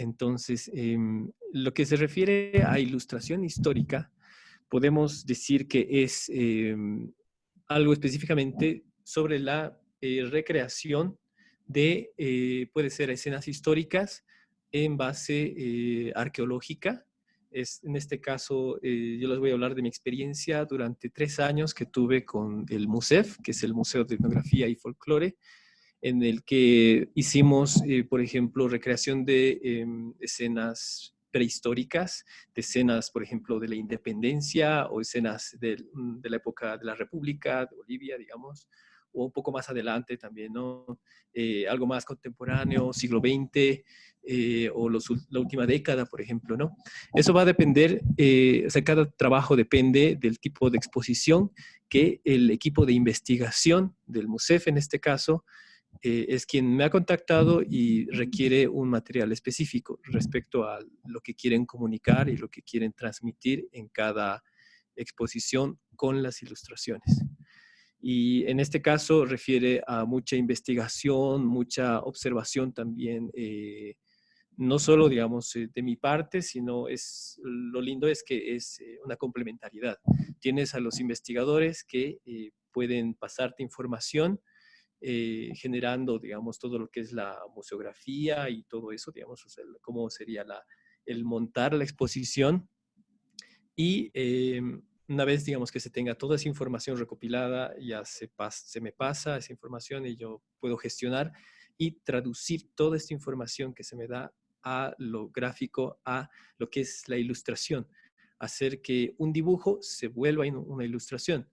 Entonces, em, lo que se refiere a ilustración histórica, podemos decir que es em, algo específicamente sobre la eh, recreación de, eh, puede ser escenas históricas en base eh, arqueológica. Es, en este caso, yo les voy a hablar de mi experiencia durante tres años que tuve con el MUSEF, que es el Museo de Etnografía y Folclore, en el que hicimos, por ejemplo, recreación de em, escenas prehistóricas, de escenas, por ejemplo, de la independencia o escenas de, de, la época de la República, de Bolivia, digamos, o un poco más adelante también, ¿no? Eh, algo más contemporáneo, siglo XX eh, o la última década, por ejemplo, ¿no? Eso va a depender, eh, o sea, cada trabajo depende del tipo de exposición que el equipo de investigación del MUSEF, en este caso, es quien me ha contactado y requiere un material específico respecto a lo que quieren comunicar y lo que quieren transmitir en cada exposición con las ilustraciones. Y en este caso refiere a mucha investigación, mucha observación también, eh, no solo, digamos, eh, de mi parte, sino es, lo lindo es que es eh, una complementariedad. Tienes a los investigadores que pueden pasarte información, generando, digamos, todo lo que es la museografía y todo eso, digamos, cómo sería la, el montar la exposición. Y em, una vez, digamos, que se tenga toda esa información recopilada, ya se, se me pasa esa información y yo puedo gestionar y traducir toda esta información que se me da a lo gráfico, a lo que es la ilustración, hacer que un dibujo se vuelva una ilustración.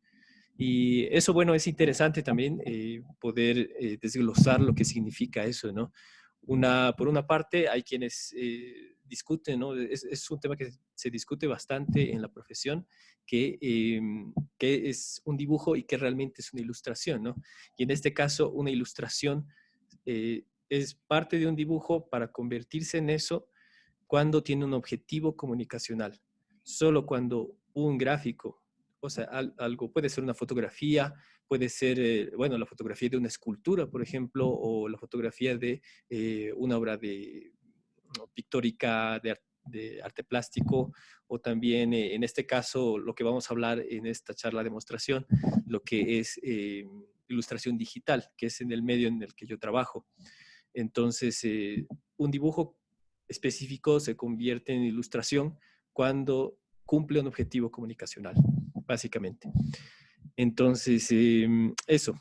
Y eso, bueno, es interesante también eh, poder eh, desglosar lo que significa eso, ¿no? Una, por una parte, hay quienes eh, discuten, ¿no? Es, es, un tema que se discute bastante en la profesión, que, em, que, es un dibujo y que realmente es una ilustración, ¿no? Y en este caso, una ilustración es parte de un dibujo para convertirse en eso cuando tiene un objetivo comunicacional. Solo cuando un gráfico, o sea, algo puede ser una fotografía, puede ser, eh, bueno, la fotografía de una escultura, por ejemplo, o la fotografía de eh, una obra de pictórica, de, de, arte plástico, o también, eh, en este caso, lo que vamos a hablar en esta charla demostración, lo que es ilustración digital, que es en el medio en el que yo trabajo. Entonces, un dibujo específico se convierte en ilustración cuando cumple un objetivo comunicacional, básicamente. Entonces, em, eso.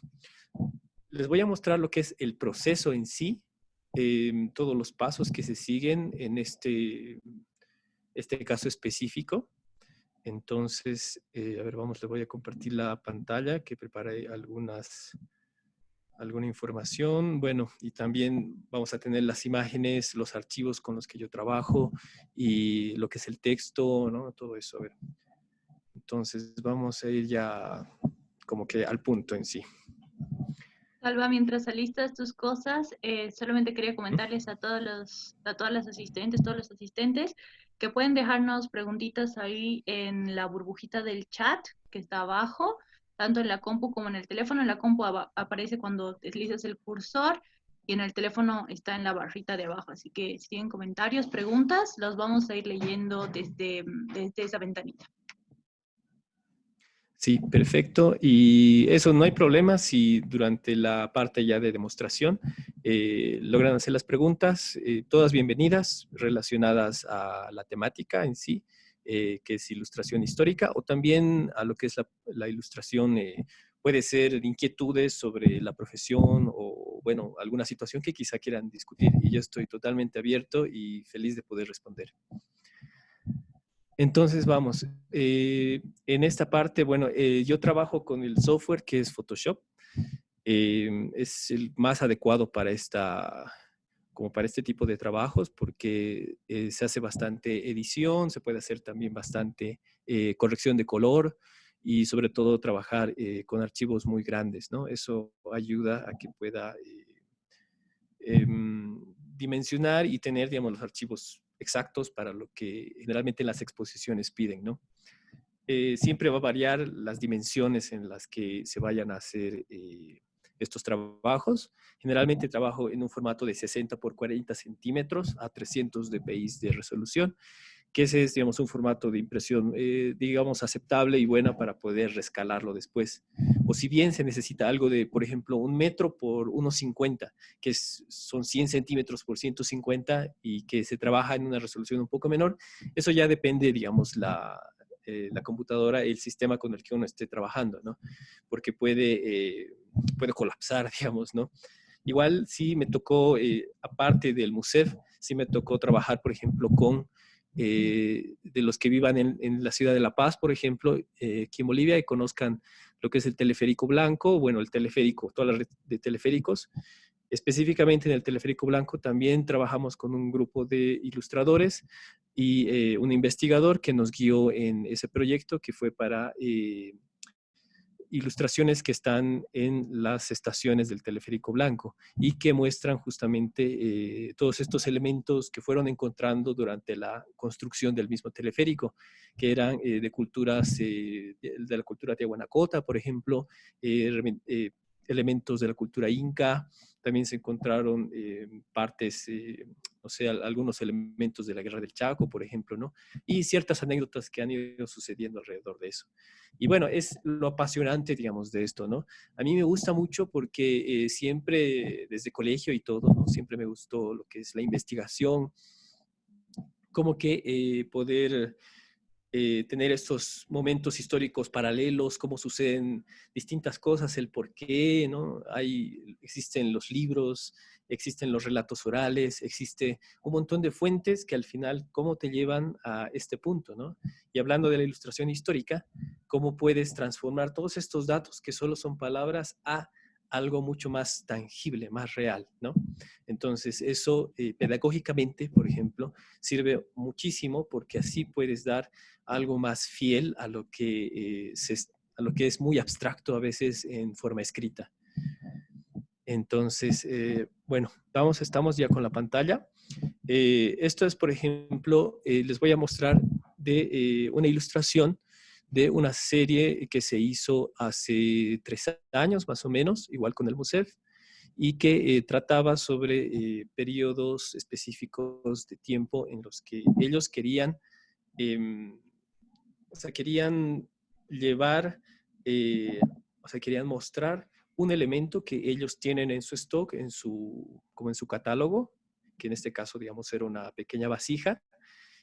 Les voy a mostrar lo que es el proceso en sí, em, todos los pasos que se siguen en este, este caso específico. Entonces, eh, a ver, vamos, les voy a compartir la pantalla que preparé algunas, alguna información. Bueno, y también vamos a tener las imágenes, los archivos con los que yo trabajo y lo que es el texto, ¿no? Todo eso, a ver. Entonces vamos a ir ya como que al punto en sí. Salva, mientras alistas tus cosas, eh, solamente quería comentarles a todos los, a todas las asistentes, todos los asistentes, que pueden dejarnos preguntitas ahí en la burbujita del chat que está abajo, tanto en la compu como en el teléfono. En la compu aparece cuando deslizas el cursor y en el teléfono está en la barrita de abajo. Así que si tienen comentarios, preguntas, los vamos a ir leyendo desde, desde esa ventanita. Sí, perfecto. Y eso no hay problema si durante la parte ya de demostración eh, logran hacer las preguntas, eh, todas bienvenidas, relacionadas a la temática en sí, eh, que es ilustración histórica, o también a lo que es la, la ilustración, puede ser inquietudes sobre la profesión o, bueno, alguna situación que quizá quieran discutir. Y yo estoy totalmente abierto y feliz de poder responder. Entonces, vamos, eh, en esta parte, bueno, eh, yo trabajo con el software que es Photoshop. Eh, es el más adecuado para esta, como para este tipo de trabajos porque se hace bastante edición, se puede hacer también bastante corrección de color y sobre todo trabajar con archivos muy grandes, ¿no? Eso ayuda a que pueda em, dimensionar y tener, digamos, los archivos exactos para lo que generalmente las exposiciones piden, ¿no? Eh, siempre va a variar las dimensiones en las que se vayan a hacer eh, estos trabajos. Generalmente trabajo en un formato de 60 por 40 centímetros a 300 dpi de resolución que ese es, digamos, un formato de impresión, eh, digamos, aceptable y buena para poder rescalarlo después. O si bien se necesita algo de, por ejemplo, un metro por 1,50, que son 100 centímetros por 150 y que se trabaja en una resolución un poco menor, eso ya depende, digamos, la, eh, la computadora, el sistema con el que uno esté trabajando, ¿no? Porque puede, eh, puede colapsar, digamos, ¿no? Igual sí me tocó, aparte del MUSEF, sí me tocó trabajar, por ejemplo, con eh, de los que vivan en, la ciudad de La Paz, por ejemplo, eh, aquí en Bolivia, y conozcan lo que es el teleférico blanco, bueno, el teleférico, toda la red de teleféricos. Específicamente en el teleférico blanco también trabajamos con un grupo de ilustradores y eh, un investigador que nos guió en ese proyecto que fue para ilustraciones que están en las estaciones del teleférico blanco y que muestran justamente eh, todos estos elementos que fueron encontrando durante la construcción del mismo teleférico, que eran eh, de culturas, eh, de, la cultura de Guanacota, por ejemplo, elementos de la cultura inca, también se encontraron partes, o sea, algunos elementos de la Guerra del Chaco, por ejemplo, ¿no? Y ciertas anécdotas que han ido sucediendo alrededor de eso. Y bueno, es lo apasionante, digamos, de esto, ¿no? A mí me gusta mucho porque eh, siempre, desde colegio y todo, ¿no? Siempre me gustó lo que es la investigación, como que poder eh, tener estos momentos históricos paralelos, cómo suceden distintas cosas, el por qué, ¿no? Hay, existen los libros, existen los relatos orales, existe un montón de fuentes que al final, cómo te llevan a este punto, ¿no? Y hablando de la ilustración histórica, cómo puedes transformar todos estos datos que solo son palabras a algo mucho más tangible, más real, ¿no? Entonces, eso eh, pedagógicamente, por ejemplo, sirve muchísimo porque así puedes dar algo más fiel a lo que, eh, es muy abstracto a veces en forma escrita. Entonces, eh, bueno, vamos, estamos ya con la pantalla. esto es, por ejemplo, les voy a mostrar de una ilustración de una serie que se hizo hace tres años más o menos, igual con el MUSEF, y que eh, trataba sobre eh, periodos específicos de tiempo en los que ellos querían, em, o sea, querían llevar, eh, o sea, querían mostrar un elemento que ellos tienen en su stock, en su, como en su catálogo, que en este caso, digamos, era una pequeña vasija,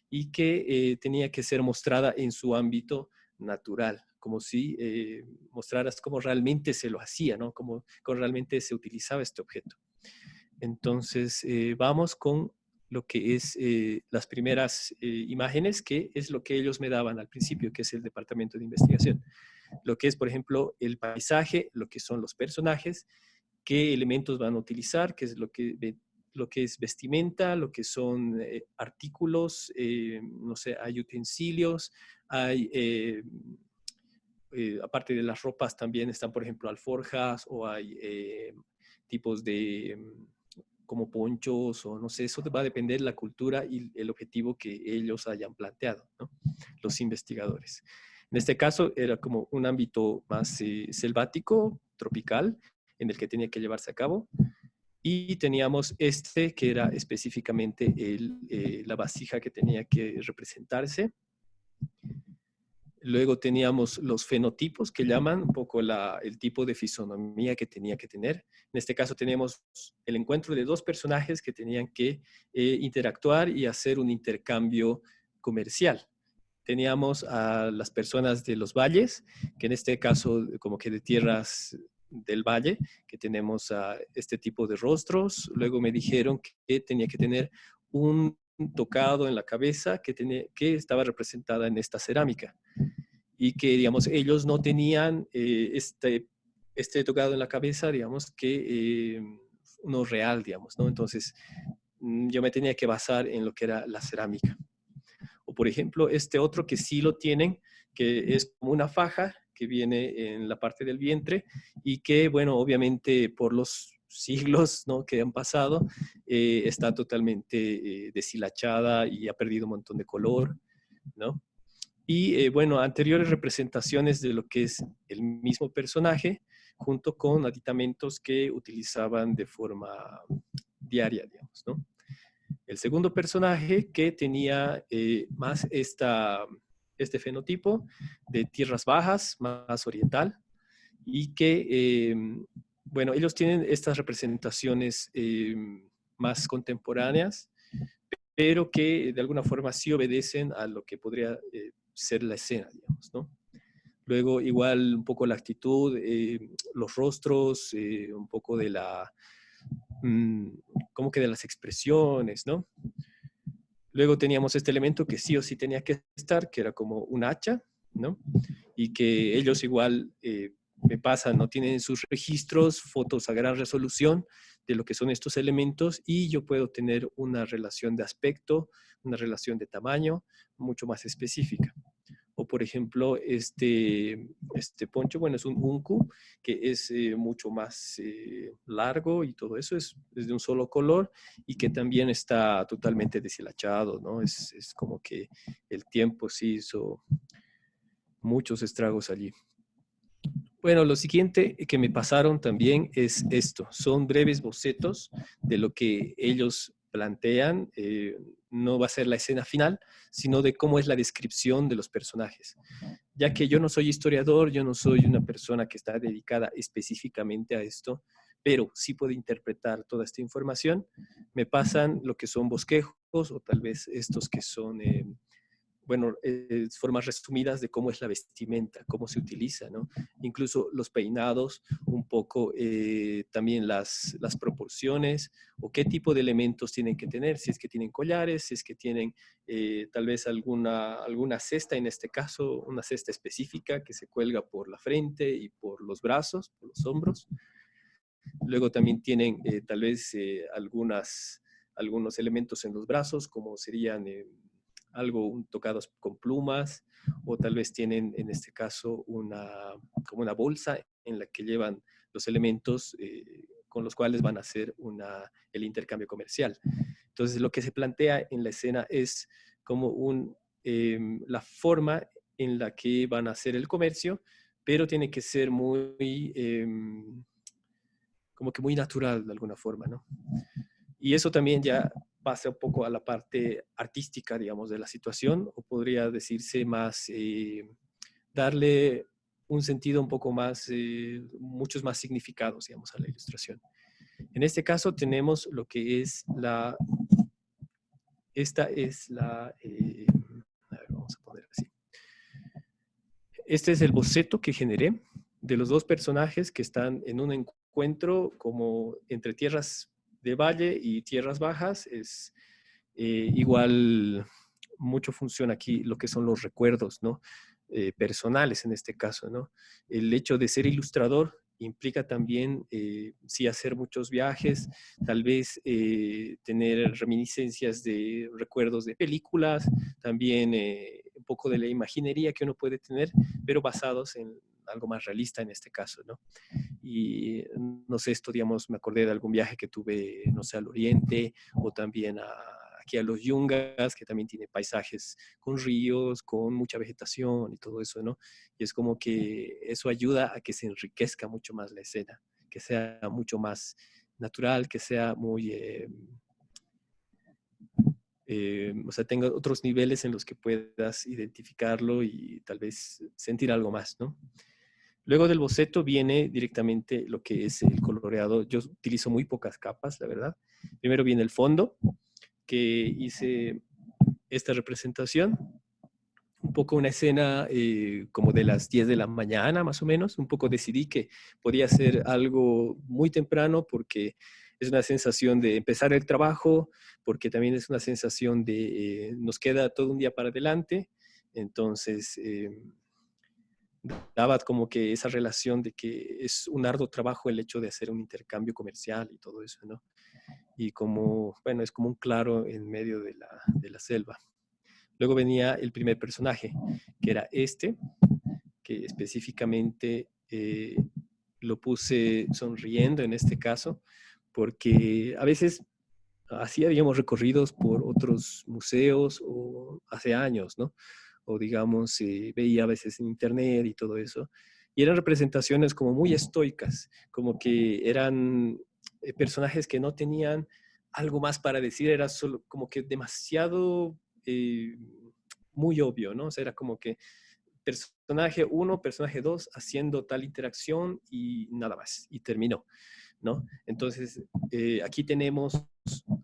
y que tenía que ser mostrada en su ámbito natural, como si eh, mostraras cómo realmente se lo hacía, ¿no? Cómo, realmente se utilizaba este objeto. Entonces, eh, vamos con lo que es eh, las primeras imágenes, que es lo que ellos me daban al principio, que es el departamento de investigación. Lo que es, por ejemplo, el paisaje, lo que son los personajes, qué elementos van a utilizar, qué es lo que, lo que es vestimenta, lo que son artículos, no sé, hay utensilios, hay, eh, eh, aparte de las ropas, también están, por ejemplo, alforjas o hay eh, tipos de mm, como ponchos o no sé, eso va a depender de la cultura y el objetivo que ellos hayan planteado, ¿no? los investigadores. En este caso era como un ámbito más selvático, tropical, en el que tenía que llevarse a cabo. Y teníamos este, que era específicamente el, la vasija que tenía que representarse. Luego teníamos los fenotipos que llaman un poco el tipo de fisonomía que tenía que tener. En este caso tenemos el encuentro de dos personajes que tenían que eh, interactuar y hacer un intercambio comercial. Teníamos a las personas de los valles, que en este caso como que de tierras del valle, que tenemos este tipo de rostros. Luego me dijeron que tenía que tener un tocado en la cabeza que, tenía, que estaba representada en esta cerámica y que, digamos, ellos no tenían eh, este, este tocado en la cabeza, digamos, que eh, uno real, digamos, ¿no? Entonces, mm, yo me tenía que basar en lo que era la cerámica. O, por ejemplo, este otro que sí lo tienen, que es como una faja viene en la parte del vientre y que, bueno, obviamente por los siglos ¿no? que han pasado, eh, está totalmente deshilachada y ha perdido un montón de color, ¿no? Y eh, bueno, anteriores representaciones de lo que es el mismo personaje, junto con aditamentos que utilizaban de forma diaria, digamos, ¿no? El segundo personaje que tenía eh, más esta, este fenotipo de tierras bajas, más oriental, y que, em, bueno, ellos tienen estas representaciones em, más contemporáneas, pero que de alguna forma sí obedecen a lo que podría eh, ser la escena, digamos, ¿no? Luego, igual, un poco la actitud, eh, los rostros, eh, un poco de la, mm, como que de las expresiones, ¿no? Luego teníamos este elemento que sí o sí tenía que estar, que era como un hacha, ¿no? Y que ellos igual me pasan, no tienen sus registros, fotos a gran resolución de lo que son estos elementos y yo puedo tener una relación de aspecto, una relación de tamaño mucho más específica. O por ejemplo, este, este poncho, bueno, es un unku que es eh, mucho más eh, largo y todo eso es, es, de un solo color y que también está totalmente deshilachado, ¿no? Es, es como que el tiempo sí hizo muchos estragos allí. Bueno, lo siguiente que me pasaron también es esto. Son breves bocetos de lo que ellos plantean. Eh, no va a ser la escena final, sino de cómo es la descripción de los personajes. Ya que yo no soy historiador, yo no soy una persona que está dedicada específicamente a esto, pero sí puedo interpretar toda esta información. Me pasan lo que son bosquejos o tal vez estos que son... Eh, bueno, eh, formas resumidas de cómo es la vestimenta, cómo se utiliza, ¿no? Incluso los peinados, un poco eh, también las, las proporciones o qué tipo de elementos tienen que tener, si es que tienen collares, si es que tienen eh, tal vez alguna, alguna cesta, en este caso una cesta específica que se cuelga por la frente y por los brazos, por los hombros. Luego también tienen tal vez algunas, algunos elementos en los brazos, como serían algo tocados con plumas o tal vez tienen en este caso una, como una bolsa en la que llevan los elementos eh, con los cuales van a hacer una, el intercambio comercial. Entonces lo que se plantea en la escena es como un, em, la forma en la que van a hacer el comercio, pero tiene que ser muy, em, como que muy natural de alguna forma, ¿no? Y eso también ya pasa un poco a la parte artística, digamos, de la situación, o podría decirse más, eh, darle un sentido un poco más, eh, muchos más significados, digamos, a la ilustración. En este caso tenemos lo que es la, esta es la, eh, vamos a poner así. Este es el boceto que generé de los dos personajes que están en un encuentro como entre tierras de valle y tierras bajas es eh, igual mucho funciona aquí lo que son los recuerdos, ¿no? Eh, personales en este caso, ¿no? El hecho de ser ilustrador implica también, eh, sí, hacer muchos viajes, tal vez tener reminiscencias de recuerdos de películas, también un poco de la imaginería que uno puede tener, pero basados en algo más realista en este caso, ¿no? Y no sé, esto, digamos, me acordé de algún viaje que tuve, no sé, al oriente o también aquí a los Yungas, que también tiene paisajes con ríos, con mucha vegetación y todo eso, ¿no? Y es como que eso ayuda a que se enriquezca mucho más la escena, que sea mucho más natural, que sea muy... Eh, eh, o sea, tenga otros niveles en los que puedas identificarlo y tal vez sentir algo más, ¿no? Luego del boceto viene directamente lo que es el coloreado. Yo utilizo muy pocas capas, la verdad. Primero viene el fondo, que hice esta representación. Un poco una escena eh, como de las 10 de la mañana, más o menos. Un poco decidí que podía ser algo muy temprano porque es una sensación de empezar el trabajo, porque también es una sensación de eh, nos queda todo un día para adelante. Entonces, eh, daba como que esa relación de que es un arduo trabajo el hecho de hacer un intercambio comercial y todo eso, ¿no? Y como, bueno, es como un claro en medio de la, de la selva. Luego venía el primer personaje, que era este, que específicamente eh, lo puse sonriendo en este caso, porque a veces así habíamos recorridos por otros museos o hace años, ¿no? O digamos, veía a veces en internet y todo eso. y eran representaciones como muy estoicas, como que eran eh, personajes que no tenían algo más para decir, era solo como que demasiado eh, muy obvio, ¿no? O sea, era como que personaje 1, personaje 2 haciendo tal interacción y nada más, y terminó. ¿No? Entonces, eh, aquí tenemos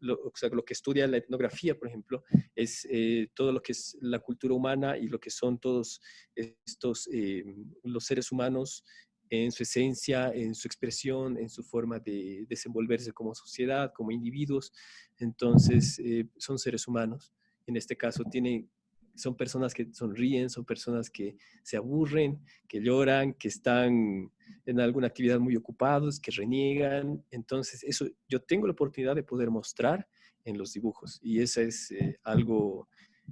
lo, lo, que estudia la etnografía, por ejemplo, es eh, todo lo que es la cultura humana y lo que son todos estos, eh, los seres humanos en su esencia, en su expresión, en su forma de desenvolverse como sociedad, como individuos. Entonces, son seres humanos. En este caso, tienen son personas que sonríen, son personas que se aburren, que lloran, que están en alguna actividad muy ocupados, que reniegan. Entonces, eso yo tengo la oportunidad de poder mostrar en los dibujos y eso es eh, algo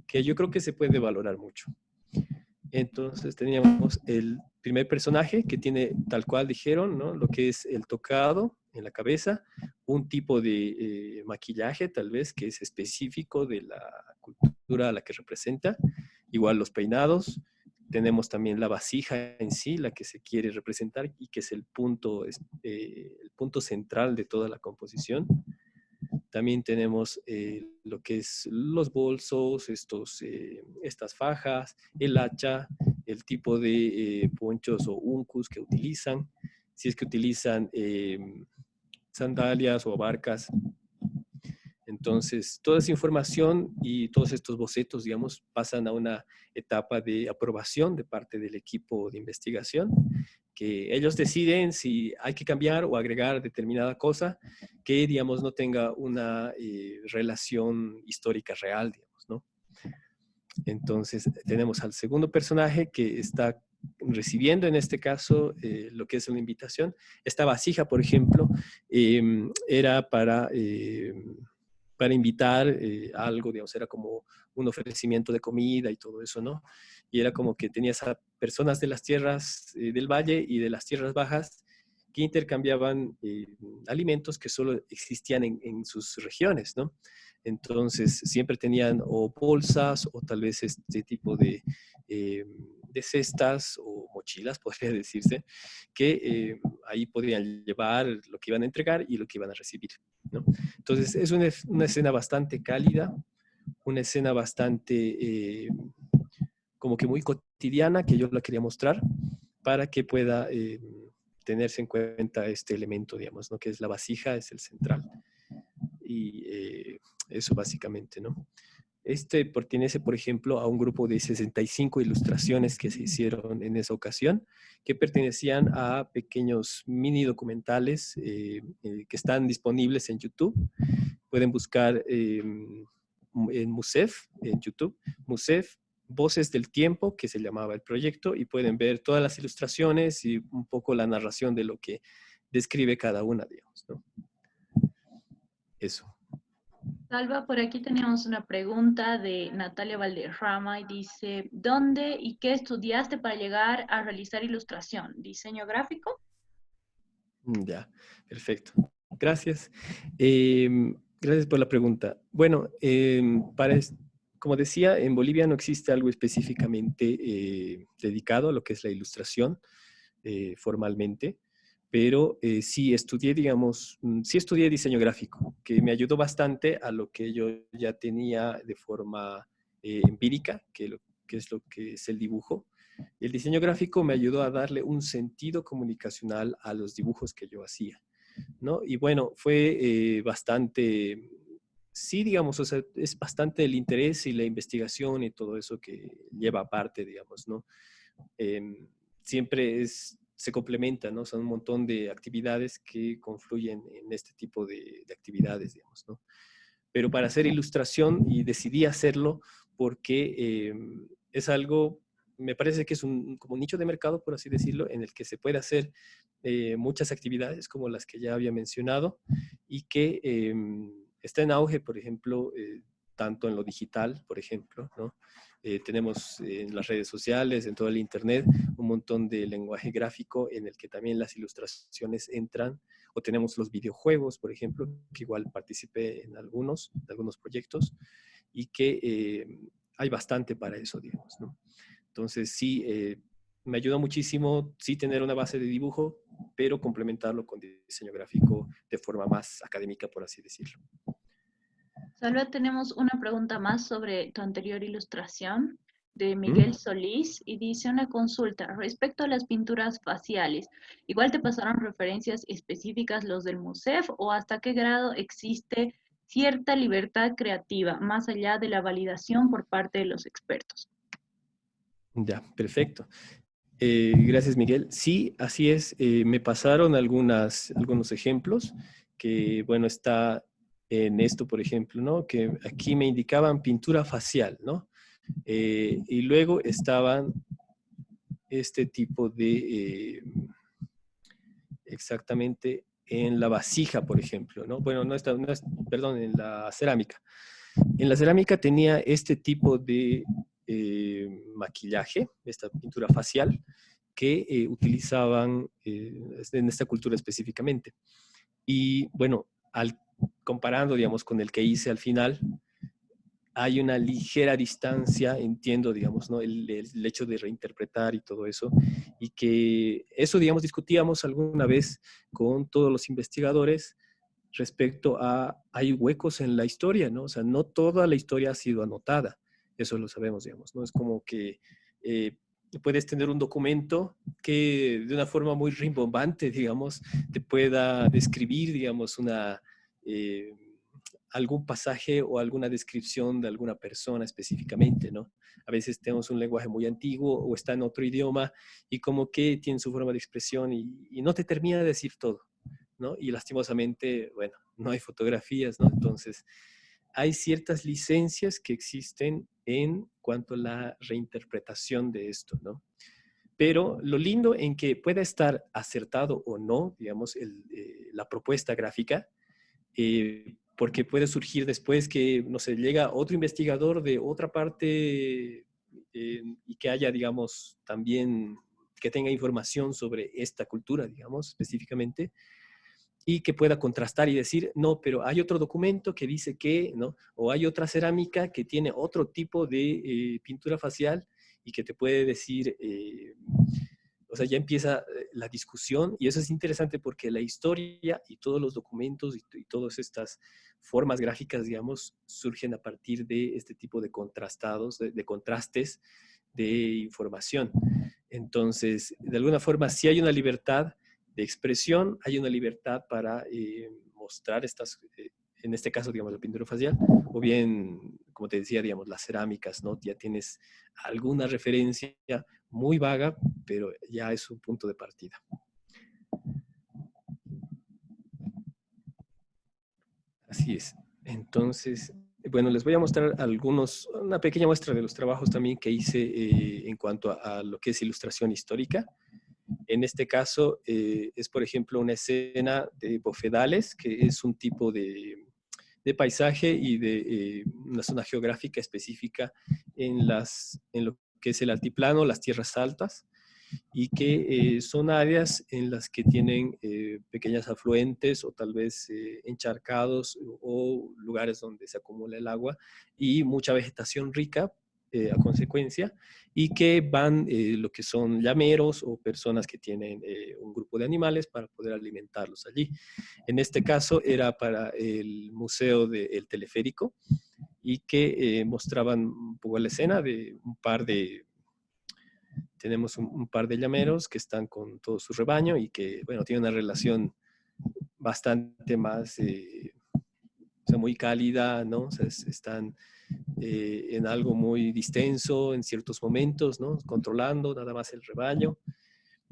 que yo creo que se puede valorar mucho. Entonces teníamos el primer personaje que tiene, tal cual dijeron, ¿no? lo que es el tocado en la cabeza, un tipo de eh, maquillaje tal vez que es específico de la cultura a la que representa, igual los peinados, tenemos también la vasija en sí, la que se quiere representar y que es el punto, eh, el punto central de toda la composición. También tenemos eh, lo que es los bolsos, estos, estas fajas, el hacha, el tipo de ponchos o uncus que utilizan, si es que utilizan sandalias o barcas. Entonces, toda esa información y todos estos bocetos, digamos, pasan a una etapa de aprobación de parte del equipo de investigación, que ellos deciden si hay que cambiar o agregar determinada cosa que, digamos, no tenga una eh, relación histórica real, digamos, ¿no? Entonces, tenemos al segundo personaje que está recibiendo en este caso eh, lo que es una invitación. Esta vasija, por ejemplo, em, era para, em, para invitar eh, algo, digamos, era como un ofrecimiento de comida y todo eso, ¿no? Y era como que tenías a personas de las tierras eh, del valle y de las tierras bajas que intercambiaban alimentos que solo existían en, en sus regiones, ¿no? Entonces, siempre tenían o bolsas o tal vez este tipo de em, de cestas o mochilas, podría decirse, que eh, ahí podrían llevar lo que iban a entregar y lo que iban a recibir. ¿no? Entonces, es una, escena bastante cálida, una escena bastante eh, como que muy cotidiana que yo la quería mostrar para que pueda eh, tenerse en cuenta este elemento, digamos, ¿no? que es la vasija, es el central. Y eso básicamente, ¿no? Este pertenece, por ejemplo, a un grupo de 65 ilustraciones que se hicieron en esa ocasión, que pertenecían a pequeños mini documentales eh, eh, que están disponibles en YouTube. Pueden buscar em, en Musef, en YouTube, Musef, Voces del Tiempo, que se llamaba el proyecto, y pueden ver todas las ilustraciones y un poco la narración de lo que describe cada una, digamos. ¿no? Eso. Salva, por aquí teníamos una pregunta de Natalia Valderrama y dice, ¿dónde y qué estudiaste para llegar a realizar ilustración? ¿Diseño gráfico? Mm, ya, perfecto. Gracias. Em, gracias por la pregunta. Bueno, em, como decía, en Bolivia no existe algo específicamente eh, dedicado a lo que es la ilustración eh, formalmente pero eh, sí estudié, digamos, mm, sí estudié diseño gráfico, que me ayudó bastante a lo que yo ya tenía de forma eh, empírica, que, es lo que es el dibujo. El diseño gráfico me ayudó a darle un sentido comunicacional a los dibujos que yo hacía, ¿no? Y bueno, fue eh, bastante, sí, digamos, o es bastante el interés y la investigación y todo eso que lleva aparte, digamos, ¿no? Em, siempre es se complementan, ¿no? Son un montón de actividades que confluyen en este tipo de, actividades, digamos, ¿no? Pero para hacer ilustración, y decidí hacerlo porque em, es algo, me parece que es un como nicho de mercado, por así decirlo, en el que se puede hacer eh, muchas actividades como las que ya había mencionado y que em, está en auge, por ejemplo, eh, tanto en lo digital, por ejemplo, ¿no? Eh, tenemos en las redes sociales, en todo el Internet, un montón de lenguaje gráfico en el que también las ilustraciones entran, o tenemos los videojuegos, por ejemplo, que igual participé en algunos, en algunos proyectos, y que eh, hay bastante para eso, digamos, ¿no? Entonces, sí, eh, me ayuda muchísimo sí tener una base de dibujo, pero complementarlo con diseño gráfico de forma más académica, por así decirlo. Salva, tenemos una pregunta más sobre tu anterior ilustración de Miguel Solís y dice una consulta respecto a las pinturas faciales. ¿Igual te pasaron referencias específicas los del MUSEF o hasta qué grado existe cierta libertad creativa más allá de la validación por parte de los expertos? Ya, perfecto. Eh, gracias, Miguel. Sí, así es. Eh, me pasaron algunas, algunos ejemplos que, bueno, está en esto, por ejemplo, ¿no? Que aquí me indicaban pintura facial, ¿no? Eh, y luego estaban este tipo de, exactamente en la vasija, por ejemplo, ¿no? Bueno, no está, no es, perdón, en la cerámica. En la cerámica tenía este tipo de eh, maquillaje, esta pintura facial, que eh, utilizaban eh, en esta cultura específicamente. Y bueno, al, comparando, digamos, con el que hice al final, hay una ligera distancia, entiendo, digamos, ¿no? El, el, hecho de reinterpretar y todo eso, y que eso, digamos, discutíamos alguna vez con todos los investigadores respecto a, hay huecos en la historia, ¿no? O sea, no toda la historia ha sido anotada. Eso lo sabemos, digamos, ¿no? Es como que eh, puedes tener un documento que de una forma muy rimbombante, digamos, te pueda describir, digamos, una, eh, algún pasaje o alguna descripción de alguna persona específicamente, ¿no? A veces tenemos un lenguaje muy antiguo o está en otro idioma y como que tiene su forma de expresión y, y no te termina de decir todo, ¿no? Y lastimosamente, bueno, no hay fotografías, ¿no? Entonces, hay ciertas licencias que existen en cuanto a la reinterpretación de esto, ¿no? Pero lo lindo en que pueda estar acertado o no, digamos, eh, la propuesta gráfica, eh, porque puede surgir después que, no sé, llega otro investigador de otra parte eh, y que haya, digamos, también, que tenga información sobre esta cultura, digamos, específicamente, y que pueda contrastar y decir, no, pero hay otro documento que dice que, ¿no? O hay otra cerámica que tiene otro tipo de eh, pintura facial y que te puede decir, eh, o sea, ya empieza eh, la discusión y eso es interesante porque la historia y todos los documentos y, todas estas formas gráficas, digamos, surgen a partir de este tipo de contrastados, de, contrastes de información. Entonces, de alguna forma, si hay una libertad, de expresión, hay una libertad para eh, mostrar estas, eh, en este caso, digamos, la pintura facial, o bien, como te decía, digamos, las cerámicas, ¿no? Ya tienes alguna referencia muy vaga, pero ya es un punto de partida. Así es. Entonces, bueno, les voy a mostrar algunos, una pequeña muestra de los trabajos también que hice eh, en cuanto a, a, lo que es ilustración histórica. En este caso eh, es, por ejemplo, una escena de bofedales, que es un tipo de, paisaje y de eh, una zona geográfica específica en, lo que es el altiplano, las tierras altas, y que eh, son áreas en las que tienen pequeñas afluentes o tal vez encharcados o lugares donde se acumula el agua y mucha vegetación rica eh, a consecuencia, y que van eh, lo que son llameros o personas que tienen eh, un grupo de animales para poder alimentarlos allí. En este caso era para el Museo del Teleférico y que mostraban un poco la escena de un par de, tenemos un, par de llameros que están con todo su rebaño y que, bueno, tienen una relación bastante más, o sea, muy cálida, ¿no? O sea, están eh, en algo muy distenso en ciertos momentos, ¿no? controlando nada más el rebaño.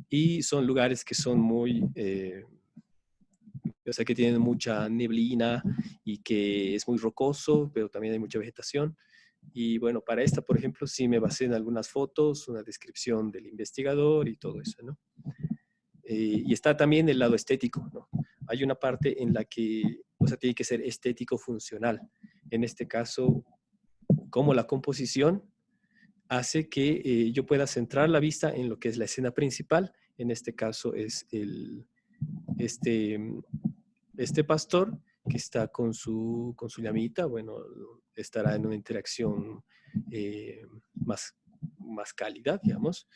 Y son lugares que son muy, eh, o sea, que tienen mucha neblina y que es muy rocoso, pero también hay mucha vegetación. Y bueno, para esta, por ejemplo, sí me basé en algunas fotos, una descripción del investigador y todo eso, ¿no? Eh, y está también el lado estético, ¿no? Hay una parte en la que, o sea, tiene que ser estético funcional. En este caso, como la composición hace que eh, yo pueda centrar la vista en lo que es la escena principal. En este caso es el, este, este pastor que está con su, con su llamita, bueno, estará en una interacción eh, más, más cálida, digamos,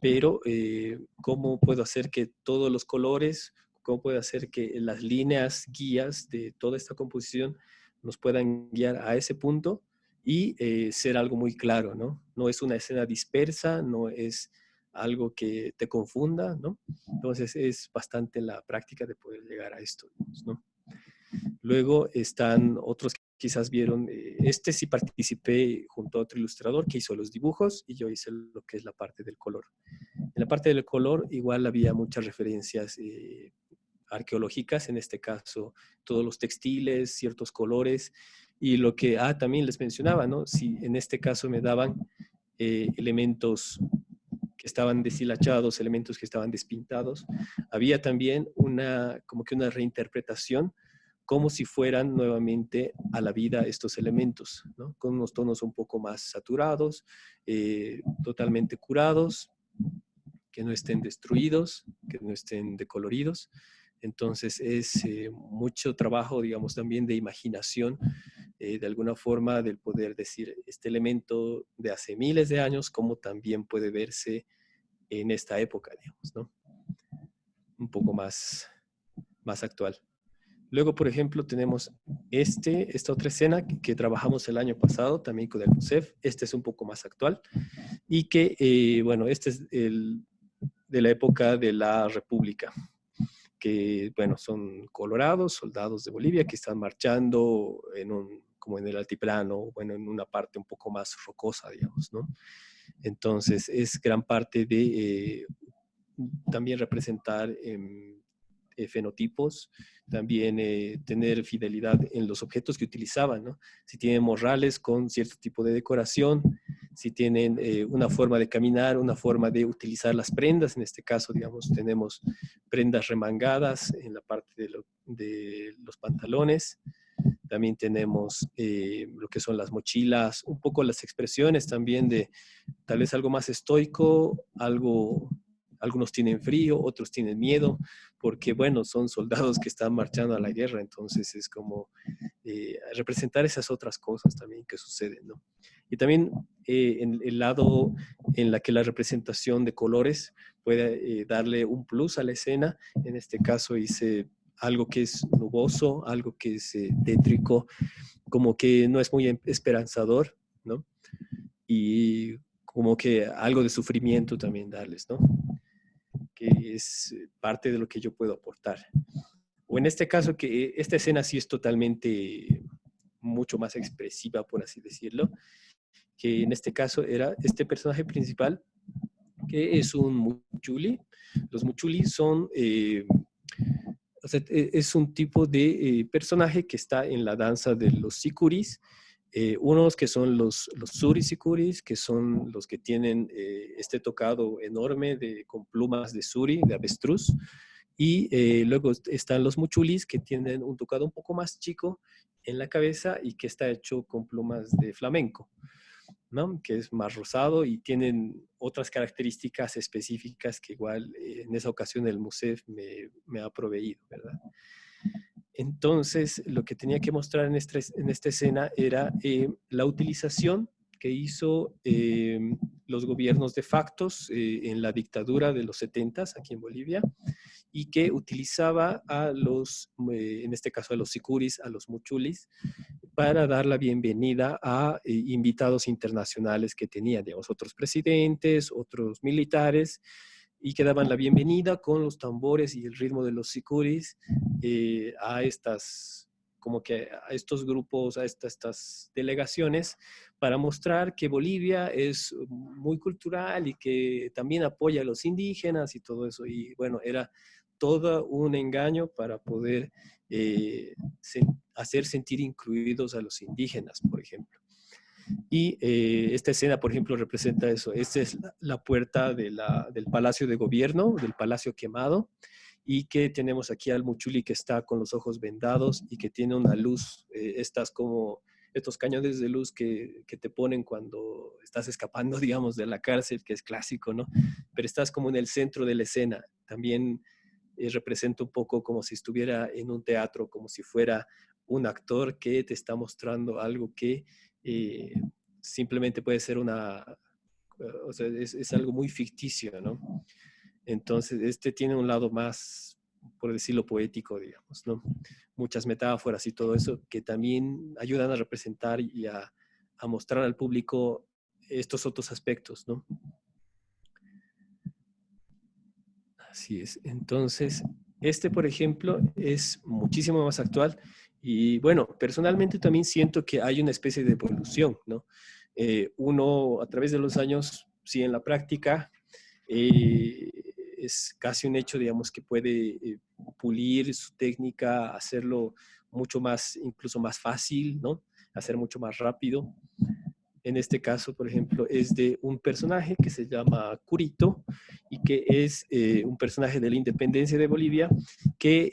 pero eh, ¿cómo puedo hacer que todos los colores, cómo puedo hacer que las líneas guías de toda esta composición nos puedan guiar a ese punto y eh, ser algo muy claro, ¿no? No es una escena dispersa, no es algo que te confunda, ¿no? Entonces es bastante la práctica de poder llegar a esto, ¿no? Luego están otros que quizás vieron, eh, este sí participé junto a otro ilustrador que hizo los dibujos y yo hice lo que es la parte del color. En la parte del color igual había muchas referencias eh, arqueológicas, en este caso todos los textiles, ciertos colores y lo que ah, también les mencionaba, ¿no? Si en este caso me daban eh, elementos que estaban deshilachados, elementos que estaban despintados, había también una, como que una reinterpretación como si fueran nuevamente a la vida estos elementos, ¿no? con unos tonos un poco más saturados, eh, totalmente curados, que no estén destruidos, que no estén decoloridos. Entonces es eh, mucho trabajo, digamos, también de imaginación, eh, de alguna forma, del poder decir este elemento de hace miles de años, como también puede verse en esta época, digamos, ¿no? Un poco más, más actual. Luego, por ejemplo, tenemos este, esta otra escena que, trabajamos el año pasado también con el MUSEF. Este es un poco más actual. Y que, eh, bueno, este es el, de la época de la República. Que, bueno, son colorados, soldados de Bolivia que están marchando en un, como en el altiplano, bueno, en una parte un poco más rocosa, digamos, ¿no? Entonces, es gran parte de eh, también representar eh, fenotipos, también eh, tener fidelidad en los objetos que utilizaban, ¿no? Si tienen morrales con cierto tipo de decoración, si tienen eh, una forma de caminar, una forma de utilizar las prendas, en este caso, digamos, tenemos prendas remangadas en la parte de los pantalones, también tenemos eh, lo que son las mochilas, un poco las expresiones también de tal vez algo más estoico, algo algunos tienen frío, otros tienen miedo, porque bueno, son soldados que están marchando a la guerra, entonces es como eh, representar esas otras cosas también que suceden, ¿no? Y también eh, en el lado en la que la representación de colores puede darle un plus a la escena, en este caso hice algo que es nuboso, algo que es tétrico, como que no es muy em, esperanzador, ¿no? Y como que algo de sufrimiento también darles, ¿no? que es eh, parte de lo que yo puedo aportar. O en este caso, que esta escena sí es totalmente mucho más expresiva, por así decirlo, que en este caso era este personaje principal, que es un muchuli. Los muchuli son, eh, e, es un tipo de eh, personaje que está en la danza de los sikuris, eh, unos que son los, los surisicuris, que son los que tienen eh, este tocado enorme con plumas de suri, de avestruz. Y eh, luego están los muchulis, que tienen un tocado un poco más chico en la cabeza y que está hecho con plumas de flamenco, ¿no? que es más rosado y tienen otras características específicas que igual en esa ocasión el museo me, me ha proveído, ¿verdad? Entonces, lo que tenía que mostrar en, esta, en esta escena era eh, la utilización que hizo eh, los gobiernos de factos eh, en la dictadura de los 70 aquí en Bolivia y que utilizaba a los, en este caso a los sicuris, a los muchulis, para dar la bienvenida a invitados internacionales que tenía, digamos, otros presidentes, otros militares, y que daban la bienvenida con los tambores y el ritmo de los sicuris eh, a estas como que a estos grupos, a estas, estas delegaciones, para mostrar que Bolivia es muy cultural y que también apoya a los indígenas y todo eso. Y bueno, era todo un engaño para poder eh, hacer sentir incluidos a los indígenas, por ejemplo. Y eh, esta escena, por ejemplo, representa eso. Esta es la, puerta del Palacio de Gobierno, del Palacio Quemado, y que tenemos aquí al Muchuli que está con los ojos vendados y que tiene una luz, eh, estas como estos cañones de luz que, te ponen cuando estás escapando, digamos, de la cárcel, que es clásico, ¿no? Pero estás como en el centro de la escena. También eh, representa un poco como si estuviera en un teatro, como si fuera un actor que te está mostrando algo que eh, simplemente puede ser una, es, algo muy ficticio, ¿no? Entonces, este tiene un lado más, por decirlo poético, digamos, ¿no? Muchas metáforas y todo eso que también ayudan a representar y a, a mostrar al público estos otros aspectos, ¿no? Así es. Entonces, este, por ejemplo, es muchísimo más actual y bueno, personalmente también siento que hay una especie de evolución, ¿no? Eh, uno a través de los años, sí, en la práctica, eh, es casi un hecho, digamos, que puede eh, pulir su técnica, hacerlo mucho más, incluso más fácil, ¿no? Hacer mucho más rápido. En este caso, por ejemplo, es de un personaje que se llama Curito y que es eh, un personaje de la independencia de Bolivia que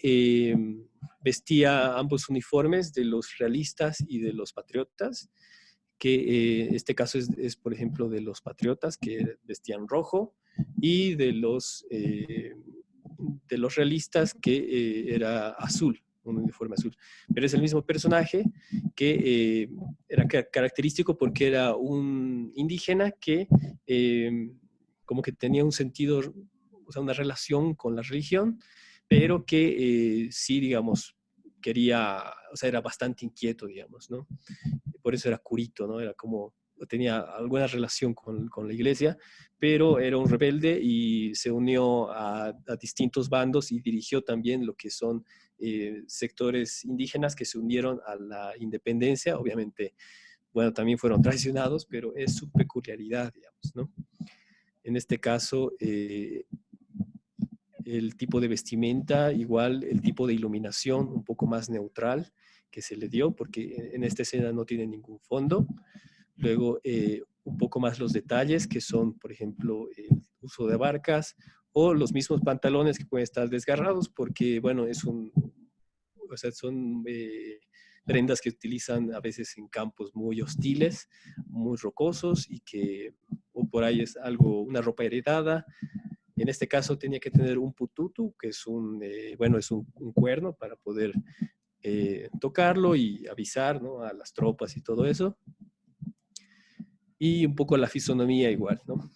vestía ambos uniformes de los realistas y de los patriotas, que eh, este caso es, por ejemplo, de los patriotas que vestían rojo y de los, de los realistas que era azul un uniforme azul. Pero es el mismo personaje que eh, era característico porque era un indígena que eh, como que tenía un sentido, o sea, una relación con la religión, pero que eh, sí, digamos, quería, o sea, era bastante inquieto, digamos, ¿no? Por eso era curito, ¿no? Era como, tenía alguna relación con, con la iglesia, pero era un rebelde y se unió a, a distintos bandos y dirigió también lo que son eh, sectores indígenas que se unieron a la independencia, obviamente, bueno, también fueron traicionados, pero es su peculiaridad, digamos, ¿no? En este caso, eh, el tipo de vestimenta, igual el tipo de iluminación un poco más neutral que se le dio, porque en esta escena no tiene ningún fondo. Luego, eh, un poco más los detalles, que son, por ejemplo, el uso de barcas o los mismos pantalones que pueden estar desgarrados porque, bueno, es un, o sea, son eh, prendas que utilizan a veces en campos muy hostiles, muy rocosos y que, o por ahí es algo, una ropa heredada. En este caso tenía que tener un pututu, que es un, eh, bueno, es un, un, cuerno para poder eh, tocarlo y avisar ¿no? a las tropas y todo eso. Y un poco la fisonomía igual, ¿no?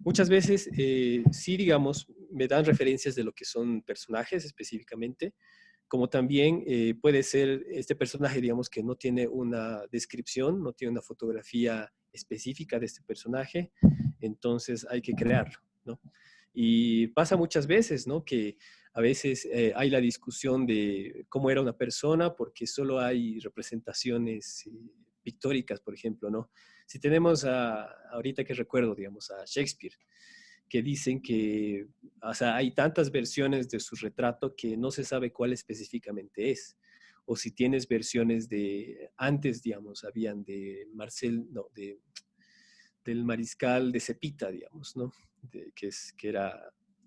Muchas veces, eh, sí, digamos, me dan referencias de lo que son personajes específicamente, como también eh, puede ser este personaje, digamos, que no tiene una descripción, no tiene una fotografía específica de este personaje, entonces hay que crearlo, ¿no? Y pasa muchas veces, ¿no? Que a veces eh, hay la discusión de cómo era una persona porque solo hay representaciones eh, pictóricas, por ejemplo, ¿no? Si tenemos a, ahorita que recuerdo, digamos, a Shakespeare, que dicen que, o sea, hay tantas versiones de su retrato que no se sabe cuál específicamente es. O si tienes versiones de, antes, digamos, habían de Marcel, no, de, del mariscal de Cepita, digamos, ¿no? Que, es, que era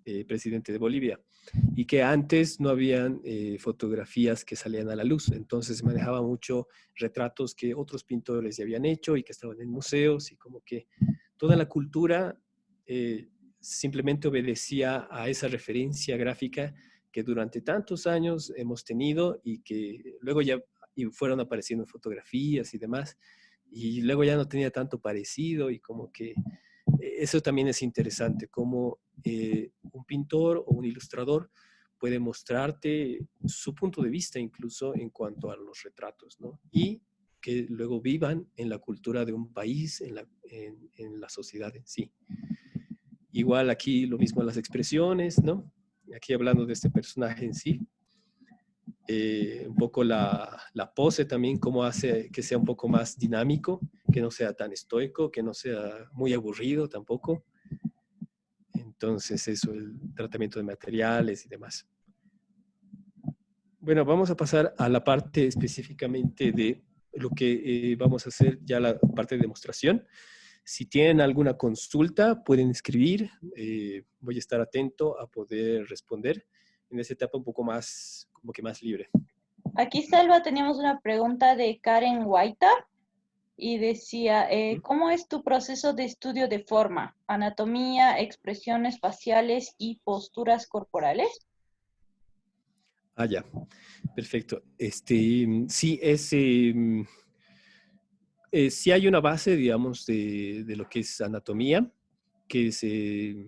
eh, presidente de Bolivia, y que antes no habían eh, fotografías que salían a la luz, entonces manejaba mucho retratos que otros pintores ya habían hecho y que estaban en museos, y como que toda la cultura eh, simplemente obedecía a esa referencia gráfica que durante tantos años hemos tenido y que luego ya y fueron apareciendo fotografías y demás, y luego ya no tenía tanto parecido y como que eso también es interesante, cómo eh, un pintor o un ilustrador puede mostrarte su punto de vista incluso en cuanto a los retratos, ¿no? Y que luego vivan en la cultura de un país, en la, en la sociedad en sí. Igual aquí lo mismo las expresiones, ¿no? Aquí hablando de este personaje en sí, eh, un poco la, la, pose también, cómo hace que sea un poco más dinámico, que no sea tan estoico, que no sea muy aburrido tampoco. Entonces eso, el tratamiento de materiales y demás. Bueno, vamos a pasar a la parte específicamente de lo que eh, vamos a hacer ya la parte de demostración. Si tienen alguna consulta, pueden escribir. Eh, voy a estar atento a poder responder en esa etapa un poco más, como que más libre. Aquí, Salva, teníamos una pregunta de Karen Guaita y decía, eh, ¿cómo es tu proceso de estudio de forma, anatomía, expresiones faciales y posturas corporales? Ah, ya. Perfecto. Este, sí, es, eh, eh, sí hay una base, digamos, de, de, lo que es anatomía, que se...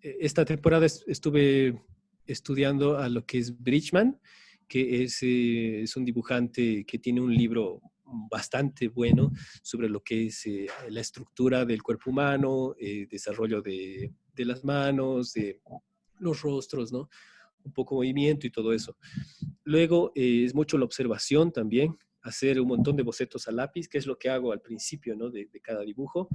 Esta temporada estuve estudiando a lo que es Bridgman, que es, eh, es un dibujante que tiene un libro bastante bueno sobre lo que es eh, la estructura del cuerpo humano, eh, desarrollo de, de, las manos, de los rostros, ¿no? Un poco movimiento y todo eso. Luego es mucho la observación también, hacer un montón de bocetos a lápiz, que es lo que hago al principio ¿no? de cada dibujo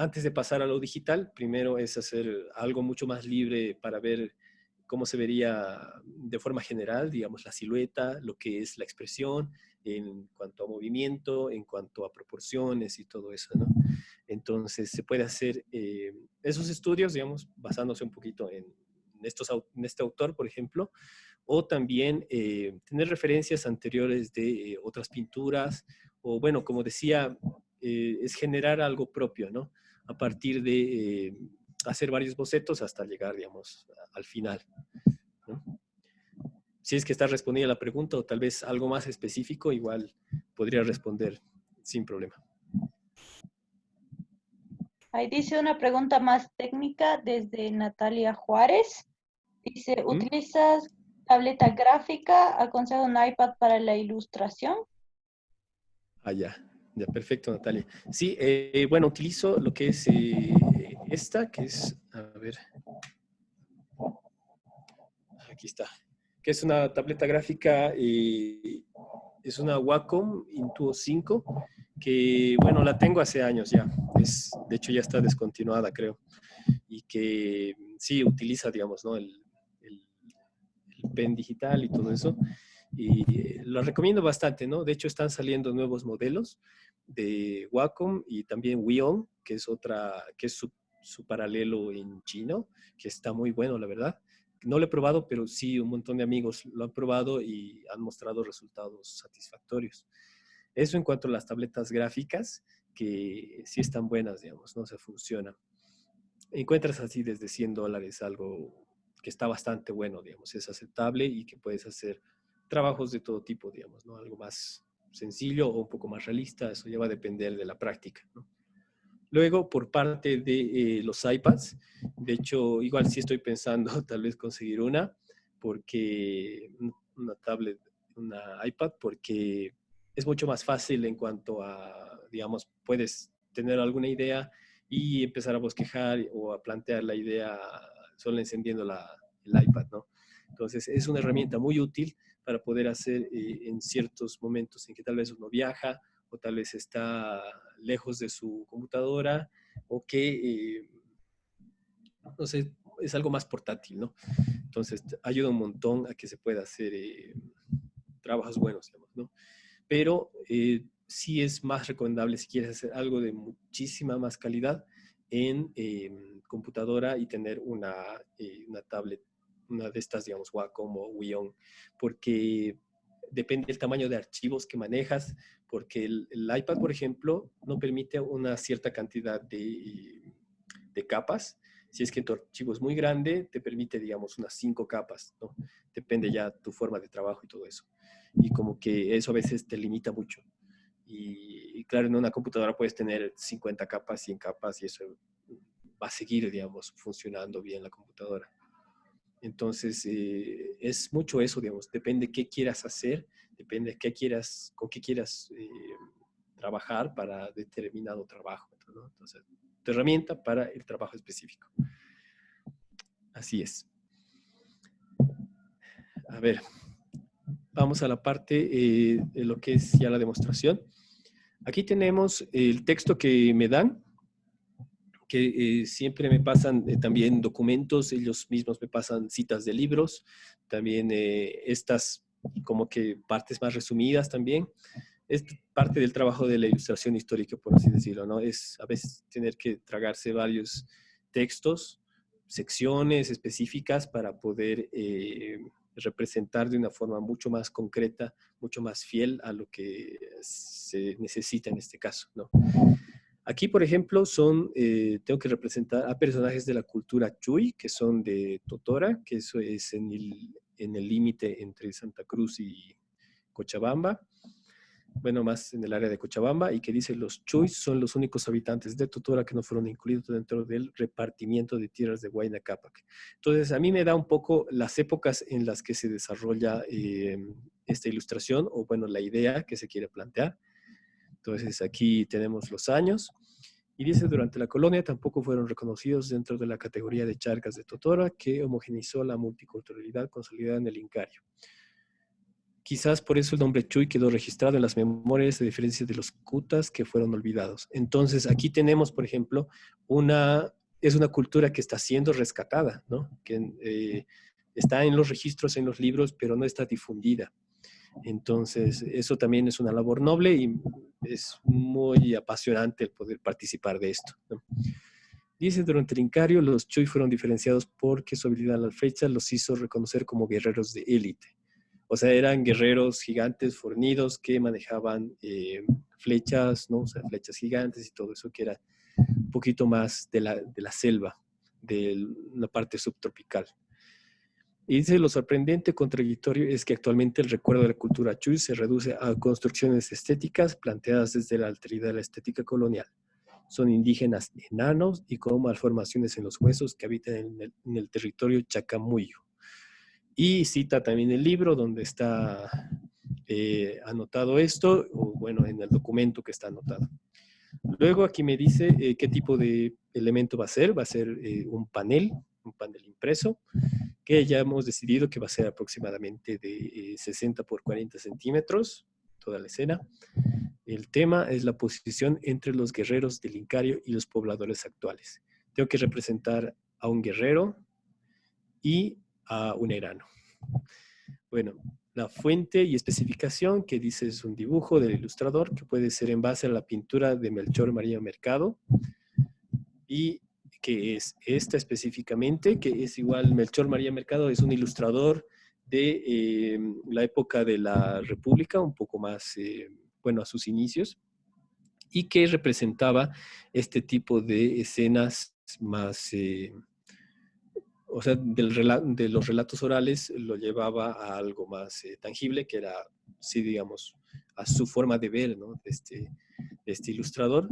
antes de pasar a lo digital, primero es hacer algo mucho más libre para ver cómo se vería de forma general, digamos, la silueta, lo que es la expresión en cuanto a movimiento, en cuanto a proporciones y todo eso, ¿no? Entonces, se puede hacer eh, esos estudios, digamos, basándose un poquito en, estos, en este autor, por ejemplo, o también eh, tener referencias anteriores de eh, otras pinturas, o bueno, como decía, es generar algo propio, ¿no? A partir de eh, hacer varios bocetos hasta llegar, digamos, al final. Si es que está respondida la pregunta o tal vez algo más específico, igual podría responder sin problema. Ahí dice una pregunta más técnica desde Natalia Juárez. Dice, ¿utilizas tableta gráfica? ¿Aconsejo un iPad para la ilustración? Ah, perfecto, Natalia. Sí, eh, bueno, utilizo lo que es eh, esta, que es, a ver, aquí está, que es una tableta gráfica, eh, es una Wacom Intuo 5, que, bueno, la tengo hace años ya, es, de hecho ya está descontinuada, creo, y que sí utiliza, digamos, ¿no? el, el pen digital y todo eso, y lo recomiendo bastante, ¿no? De hecho, están saliendo nuevos modelos de Wacom y también Wion, que es otra, que es su, su, paralelo en chino, que está muy bueno, la verdad. No lo he probado, pero sí un montón de amigos lo han probado y han mostrado resultados satisfactorios. Eso en cuanto a las tabletas gráficas, que sí están buenas, digamos, no se funcionan. Encuentras así desde 100 dólares algo que está bastante bueno, digamos, es aceptable y que puedes hacer trabajos de todo tipo, digamos, ¿no? Algo más sencillo o un poco más realista, eso ya va a depender de la práctica. Luego, por parte de eh, los iPads, de hecho, igual sí estoy pensando tal vez conseguir una, porque una tablet, una iPad, porque es mucho más fácil en cuanto a, digamos, puedes tener alguna idea y empezar a bosquejar o a plantear la idea solo encendiendo la, el iPad, ¿no? Entonces, es una herramienta muy útil para poder hacer eh, en ciertos momentos en que tal vez uno viaja o tal vez está lejos de su computadora o que, eh, no sé, es algo más portátil, ¿no? Entonces, ayuda un montón a que se pueda hacer eh, trabajos buenos, digamos, ¿no? Pero sí es más recomendable si quieres hacer algo de muchísima más calidad en computadora y tener una, una tablet una de estas, digamos, Wacom o Wion, porque depende del tamaño de archivos que manejas, porque el, iPad, por ejemplo, no permite una cierta cantidad de, de, capas. Si es que tu archivo es muy grande, te permite, digamos, unas cinco capas, ¿no? Depende ya tu forma de trabajo y todo eso. Y como que eso a veces te limita mucho. Y, y claro, en una computadora puedes tener 50 capas, 100 capas y eso va a seguir, digamos, funcionando bien la computadora. Entonces, eh, es mucho eso, digamos, depende qué quieras hacer, depende qué quieras, con qué quieras eh, trabajar para determinado trabajo. ¿no? Entonces, tu herramienta para el trabajo específico. Así es. A ver, vamos a la parte eh, de lo que es ya la demostración. Aquí tenemos el texto que me dan, que eh, siempre me pasan eh, también documentos, ellos mismos me pasan citas de libros, también eh, estas como que partes más resumidas también. Es parte del trabajo de la ilustración histórica, por así decirlo, ¿no? Es a veces tener que tragarse varios textos, secciones específicas para poder representar de una forma mucho más concreta, mucho más fiel a lo que se necesita en este caso, ¿no? Aquí, por ejemplo, son, eh, tengo que representar a personajes de la cultura Chuy, que son de Totora, que eso es en el límite entre Santa Cruz y Cochabamba. bueno, más en el área de Cochabamba, y que dice los Chuys son los únicos habitantes de Totora que no fueron incluidos dentro del repartimiento de tierras de Huayna Cápac. Entonces, a mí me da un poco las épocas en las que se desarrolla eh, esta ilustración, o bueno, la idea que se quiere plantear. Entonces, aquí tenemos los años, y dice, durante la colonia tampoco fueron reconocidos dentro de la categoría de charcas de Totora, que homogenizó la multiculturalidad consolidada en el Incario. Quizás por eso el nombre Chuy quedó registrado en las memorias de diferencia de los kutas que fueron olvidados. Entonces, aquí tenemos, por ejemplo, una, es una cultura que está siendo rescatada, ¿no? que eh, está en los registros, en los libros, pero no está difundida. Entonces, eso también es una labor noble y es muy apasionante el poder participar de esto. Dice, durante el Incario, los Chuy fueron diferenciados porque su habilidad a la flecha los hizo reconocer como guerreros de élite. O sea, eran guerreros gigantes, fornidos, que manejaban eh, flechas, ¿no? O sea, flechas gigantes y todo eso que era un poquito más de la, de la selva, de la parte subtropical. Y dice, lo sorprendente contradictorio es que actualmente el recuerdo de la cultura Chuy se reduce a construcciones estéticas planteadas desde la alteridad de la estética colonial. Son indígenas enanos y con malformaciones en los huesos que habitan en el, en el territorio chacamuyo. Y cita también el libro donde está eh, anotado esto, o bueno, en el documento que está anotado. Luego aquí me dice eh, qué tipo de elemento va a ser. Va a ser eh, un panel, un panel impreso, ya hemos decidido que va a ser aproximadamente de 60 por 40 centímetros, toda la escena. El tema es la posición entre los guerreros del Incario y los pobladores actuales. Tengo que representar a un guerrero y a un erano. Bueno, la fuente y especificación que dice es un dibujo del ilustrador que puede ser en base a la pintura de Melchor María Mercado y que es esta específicamente, que es igual, Melchor María Mercado es un ilustrador de eh, la época de la República, un poco más, eh, bueno, a sus inicios, y que representaba este tipo de escenas más, eh, o sea, del de los relatos orales lo llevaba a algo más tangible, que era, sí, digamos, a su forma de ver, ¿no? De este, este ilustrador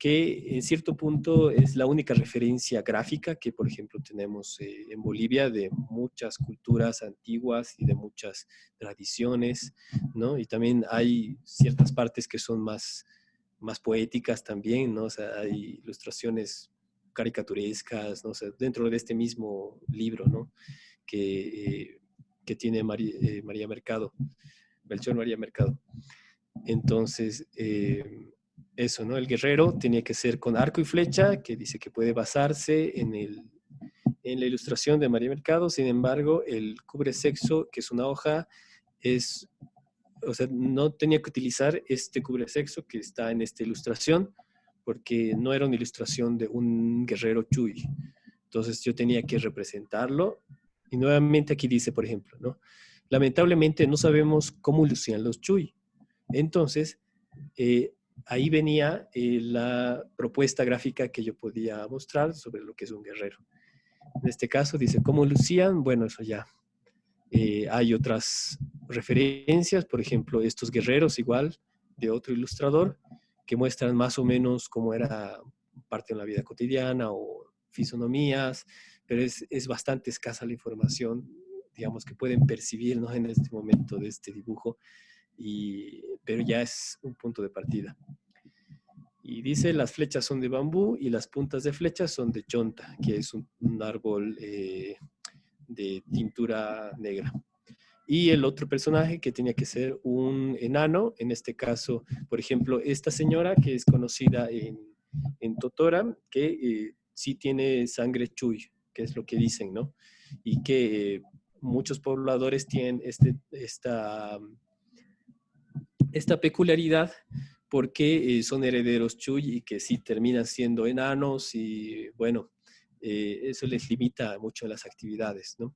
que en cierto punto es la única referencia gráfica que, por ejemplo, tenemos eh, en Bolivia de muchas culturas antiguas y de muchas tradiciones, ¿no? Y también hay ciertas partes que son más, más poéticas también, ¿no? Hay ilustraciones caricaturescas, ¿no? Dentro de este mismo libro, ¿no? Que, eh, que tiene María, eh, María Mercado, Melchor María Mercado. Entonces, eso, ¿no? El guerrero tenía que ser con arco y flecha, que dice que puede basarse en, el, en la ilustración de María Mercado. Sin embargo, el cubre sexo, que es una hoja, es, o sea, no tenía que utilizar este cubre sexo que está en esta ilustración, porque no era una ilustración de un guerrero chuy. Entonces yo tenía que representarlo. Y nuevamente aquí dice, por ejemplo, ¿no? Lamentablemente no sabemos cómo lucían los chuy. Entonces, eh, ahí venía eh, la propuesta gráfica que yo podía mostrar sobre lo que es un guerrero. En este caso dice, ¿cómo lucían? Bueno, eso ya. Eh, hay otras referencias, por ejemplo, estos guerreros igual, de otro ilustrador, que muestran más o menos cómo era parte de la vida cotidiana o fisonomías, pero es, es bastante escasa la información, digamos, que pueden percibir en este momento de este dibujo pero ya es un punto de partida. Y dice, las flechas son de bambú y las puntas de flechas son de chonta, que es un, árbol eh, de tintura negra. Y el otro personaje que tenía que ser un enano, en este caso, por ejemplo, esta señora que es conocida en, en Totora, que eh, sí tiene sangre chuy, que es lo que dicen, ¿no? Y que eh, muchos pobladores tienen este, esta esta peculiaridad porque eh, son herederos Chuy y que sí terminan siendo enanos y bueno, eh, eso les limita mucho las actividades, ¿no?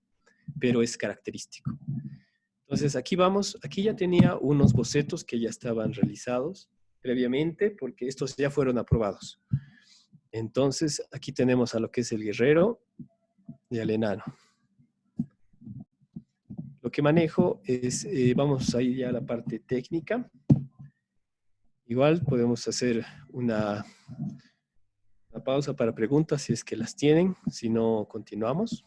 Pero es característico. Entonces aquí vamos, aquí ya tenía unos bocetos que ya estaban realizados previamente porque estos ya fueron aprobados. Entonces aquí tenemos a lo que es el guerrero y al enano que manejo es, eh, vamos a ir ya a la parte técnica. igual podemos hacer una, una pausa para preguntas si es que las tienen, si no continuamos.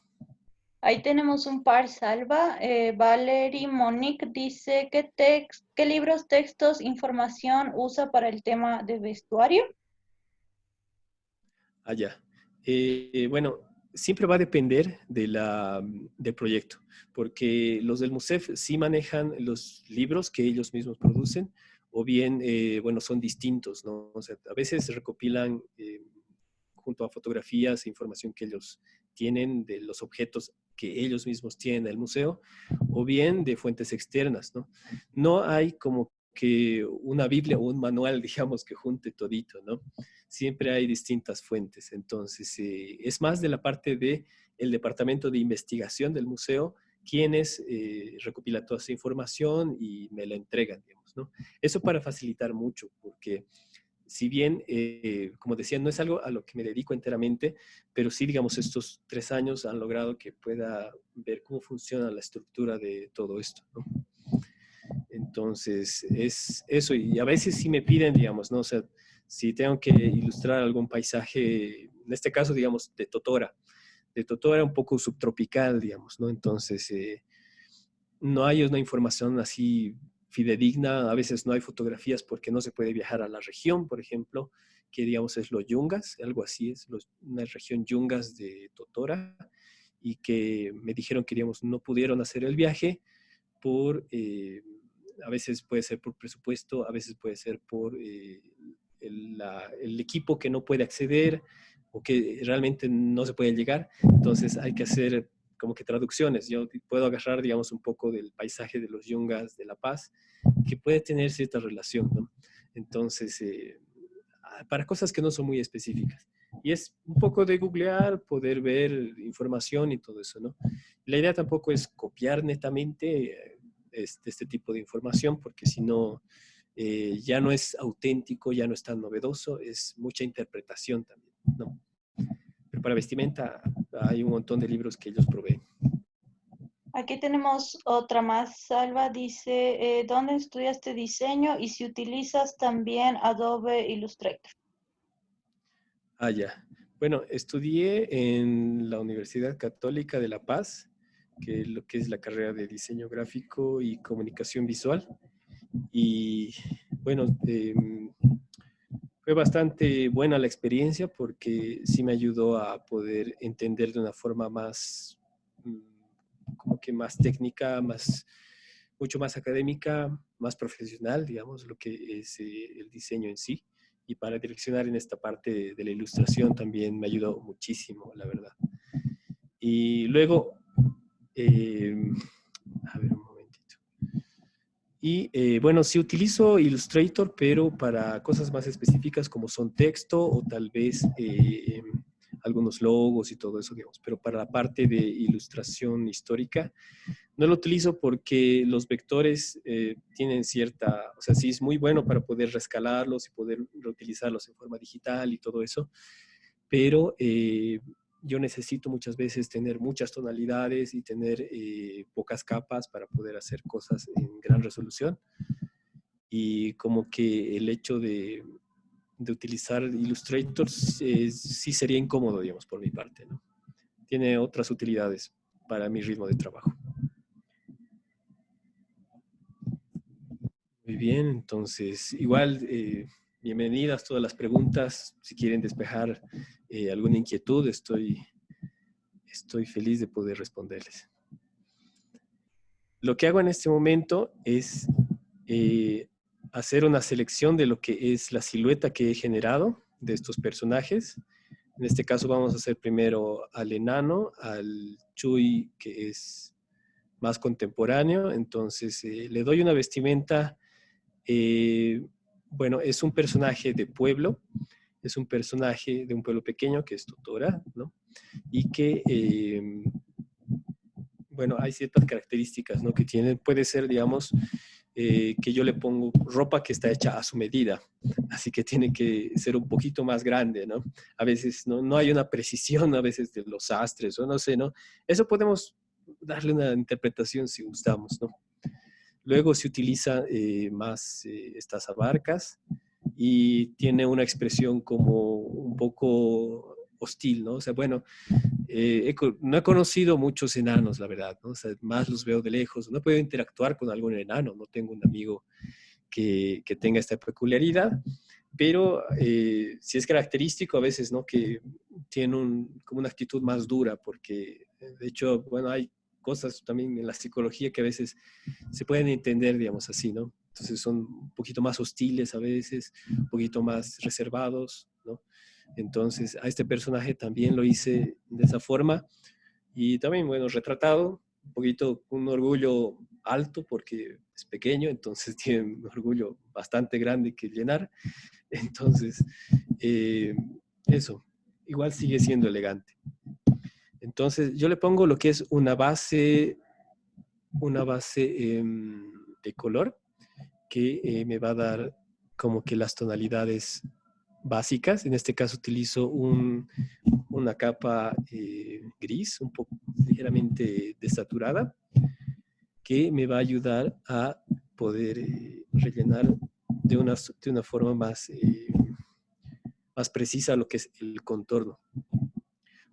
Ahí tenemos un par, Salva. Eh, Valerie Monique dice, ¿qué, ¿qué libros, textos, información usa para el tema de vestuario? Ah, ya. Eh, bueno, siempre va a depender de la, del proyecto, porque los del MUSEF sí manejan los libros que ellos mismos producen, o bien, eh, bueno, son distintos, ¿no? O sea, a veces recopilan eh, junto a fotografías e información que ellos tienen de los objetos que ellos mismos tienen en el museo, o bien de fuentes externas, ¿no? No hay como que una Biblia o un manual, digamos, que junte todito, ¿no? Siempre hay distintas fuentes. Entonces, eh, es más de la parte del el departamento de investigación del museo quienes eh, recopilan toda esa información y me la entregan, ¿no? Eso para facilitar mucho, porque si bien, eh, como decía, no es algo a lo que me dedico enteramente, pero sí, digamos, estos tres años han logrado que pueda ver cómo funciona la estructura de todo esto, ¿no? Entonces, es eso. Y a veces sí me piden, digamos, ¿no? O sea, si tengo que ilustrar algún paisaje, en este caso, digamos, de Totora. De Totora un poco subtropical, digamos, ¿no? Entonces, eh, no hay una información así fidedigna, a veces no hay fotografías porque no se puede viajar a la región, por ejemplo, que digamos es los Yungas, algo así es, una región Yungas de Totora, y que me dijeron que no pudieron hacer el viaje por, eh, a veces puede ser por presupuesto, a veces puede ser por eh, el, equipo que no puede acceder o que realmente no se puede llegar. Entonces hay que hacer como que traducciones. Yo puedo agarrar, digamos, un poco del paisaje de los yungas de La Paz, que puede tener cierta relación. Entonces, eh, para cosas que no son muy específicas. Y es un poco de googlear, poder ver información y todo eso, ¿no? La idea tampoco es copiar netamente eh, este, este tipo de información, porque si no, eh, ya no es auténtico, ya no es tan novedoso, es mucha interpretación también, ¿no? Pero para vestimenta hay un montón de libros que ellos proveen. Aquí tenemos otra más, Salva, dice, eh, ¿dónde estudiaste diseño y si utilizas también Adobe Illustrator? Ah, ya. Bueno, estudié en la Universidad Católica de La Paz, que es lo que es la carrera de diseño gráfico y comunicación visual. Y bueno, em, fue bastante buena la experiencia porque sí me ayudó a poder entender de una forma más, mm, como que más técnica, más, mucho más académica, más profesional, digamos, lo que es eh, el diseño en sí. Y para direccionar en esta parte de, la ilustración también me ayudó muchísimo, la verdad. Y luego, em, a ver, y eh, bueno, sí utilizo Illustrator, pero para cosas más específicas como son texto o tal vez eh, algunos logos y todo eso, digamos. Pero para la parte de ilustración histórica, no lo utilizo porque los vectores eh, tienen cierta, o sea, sí es muy bueno para poder rescalarlos y poder reutilizarlos en forma digital y todo eso, pero yo necesito muchas veces tener muchas tonalidades y tener eh, pocas capas para poder hacer cosas en gran resolución. Y como que el hecho de, de utilizar Illustrator sí sería incómodo, digamos, por mi parte. ¿no? Tiene otras utilidades para mi ritmo de trabajo. Muy bien, entonces, igual, eh, bienvenidas todas las preguntas. Si quieren despejar eh, alguna inquietud, estoy, estoy feliz de poder responderles. Lo que hago en este momento es eh, hacer una selección de lo que es la silueta que he generado de estos personajes. En este caso vamos a hacer primero al enano, al Chuy que es más contemporáneo. Entonces eh, le doy una vestimenta, bueno, es un personaje de pueblo, es un personaje de un pueblo pequeño que es tutora, ¿no? Y que, eh, bueno, hay ciertas características, ¿no? Que tiene, puede ser, digamos, eh, que yo le pongo ropa que está hecha a su medida, así que tiene que ser un poquito más grande, ¿no? A veces no, no hay una precisión, a veces de los astres, o no sé, ¿no? Eso podemos darle una interpretación si gustamos, ¿no? Luego se utiliza eh, más estas abarcas, y tiene una expresión como un poco hostil, ¿no? O sea, bueno, eh, no he conocido muchos enanos, la verdad, ¿no? O sea, más los veo de lejos, no puedo interactuar con algún enano, no tengo un amigo que, que tenga esta peculiaridad, pero eh, sí es característico a veces, ¿no? Que tiene un, como una actitud más dura, porque de hecho, bueno, hay cosas también en la psicología que a veces se pueden entender, digamos así, ¿no? Entonces son un poquito más hostiles a veces, un poquito más reservados, ¿no? Entonces a este personaje también lo hice de esa forma y también, bueno, retratado, un poquito un orgullo alto porque es pequeño, entonces tiene un orgullo bastante grande que llenar. Entonces, eh, eso, igual sigue siendo elegante. Entonces, yo le pongo lo que es una base, una base em, de color que eh, me va a dar como que las tonalidades básicas. En este caso utilizo una capa eh, gris, un poco ligeramente desaturada, que me va a ayudar a poder eh, rellenar de una, de una forma más, más precisa lo que es el contorno.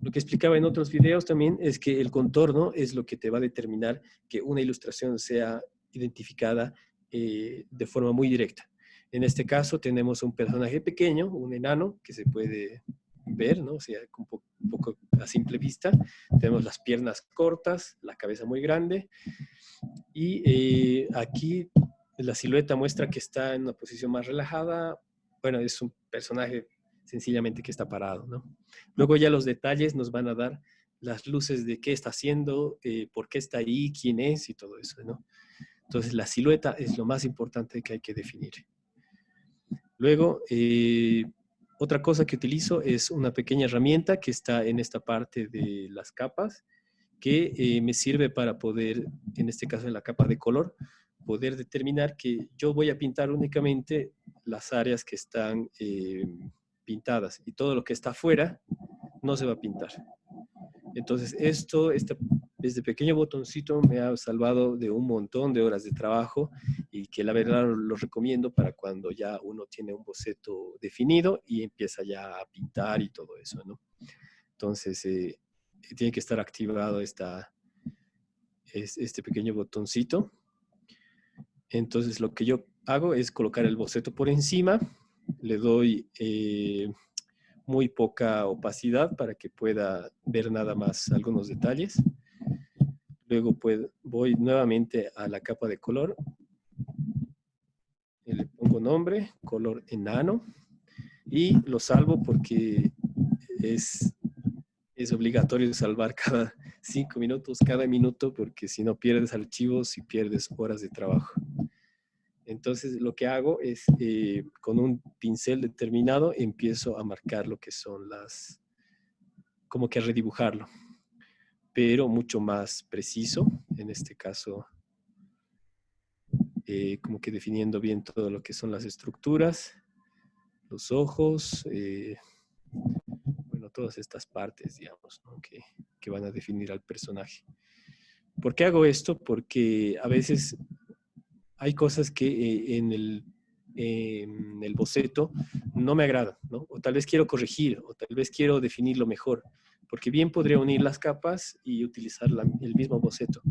Lo que explicaba en otros videos también es que el contorno es lo que te va a determinar que una ilustración sea identificada eh, de forma muy directa. En este caso tenemos un personaje pequeño, un enano, que se puede ver, ¿no? O sea, un poco, a simple vista. Tenemos las piernas cortas, la cabeza muy grande. Y eh, aquí la silueta muestra que está en una posición más relajada. Bueno, es un personaje sencillamente que está parado, ¿no? Luego ya los detalles nos van a dar las luces de qué está haciendo, eh, por qué está ahí, quién es y todo eso, ¿no? Entonces la silueta es lo más importante que hay que definir. Luego, eh, otra cosa que utilizo es una pequeña herramienta que está en esta parte de las capas, que eh, me sirve para poder, en este caso en la capa de color, poder determinar que yo voy a pintar únicamente las áreas que están pintadas y todo lo que está afuera no se va a pintar. Entonces esto, este, este pequeño botoncito me ha salvado de un montón de horas de trabajo y que la verdad lo recomiendo para cuando ya uno tiene un boceto definido y empieza ya a pintar y todo eso, ¿no? Entonces eh, tiene que estar activado esta, este pequeño botoncito. Entonces lo que yo hago es colocar el boceto por encima le doy eh, muy poca opacidad para que pueda ver nada más algunos detalles. Luego voy nuevamente a la capa de color. Le pongo nombre, color enano. Y lo salvo porque es, es obligatorio salvar cada cinco minutos, cada minuto, porque si no pierdes archivos y pierdes horas de trabajo. Entonces lo que hago es, eh, con un pincel determinado, empiezo a marcar lo que son las, como que a redibujarlo, pero mucho más preciso, en este caso, eh, como que definiendo bien todo lo que son las estructuras, los ojos, eh, bueno, todas estas partes, digamos, que, que van a definir al personaje. ¿Por qué hago esto? Porque a veces hay cosas que eh, en, el, en, el, boceto no me agradan, ¿no? O tal vez quiero corregir, o tal vez quiero definirlo mejor, porque bien podría unir las capas y utilizar el mismo boceto.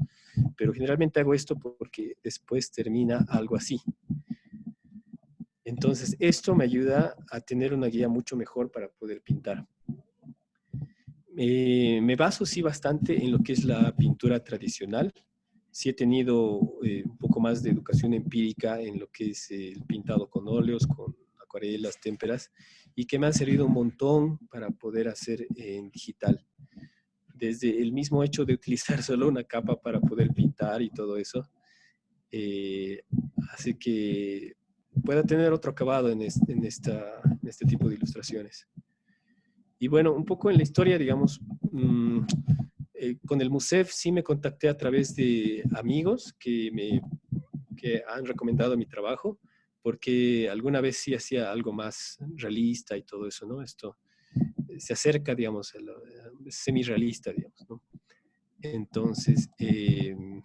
Pero generalmente hago esto porque después termina algo así. Entonces, esto me ayuda a tener una guía mucho mejor para poder pintar. Me baso sí bastante en lo que es la pintura tradicional, sí he tenido eh, un poco más de educación empírica en lo que es el pintado con óleos, con acuarelas, témperas, y que me han servido un montón para poder hacer en digital. Desde el mismo hecho de utilizar solo una capa para poder pintar y todo eso, eh, hace que pueda tener otro acabado en, esta, este tipo de ilustraciones. Y bueno, un poco en la historia, digamos, mmm, eh, con el MUSEF sí me contacté a través de amigos que me que han recomendado mi trabajo, porque alguna vez sí hacía algo más realista y todo eso, ¿no? Esto eh, se acerca, digamos, a lo, semi-realista, digamos, ¿no? Entonces, em,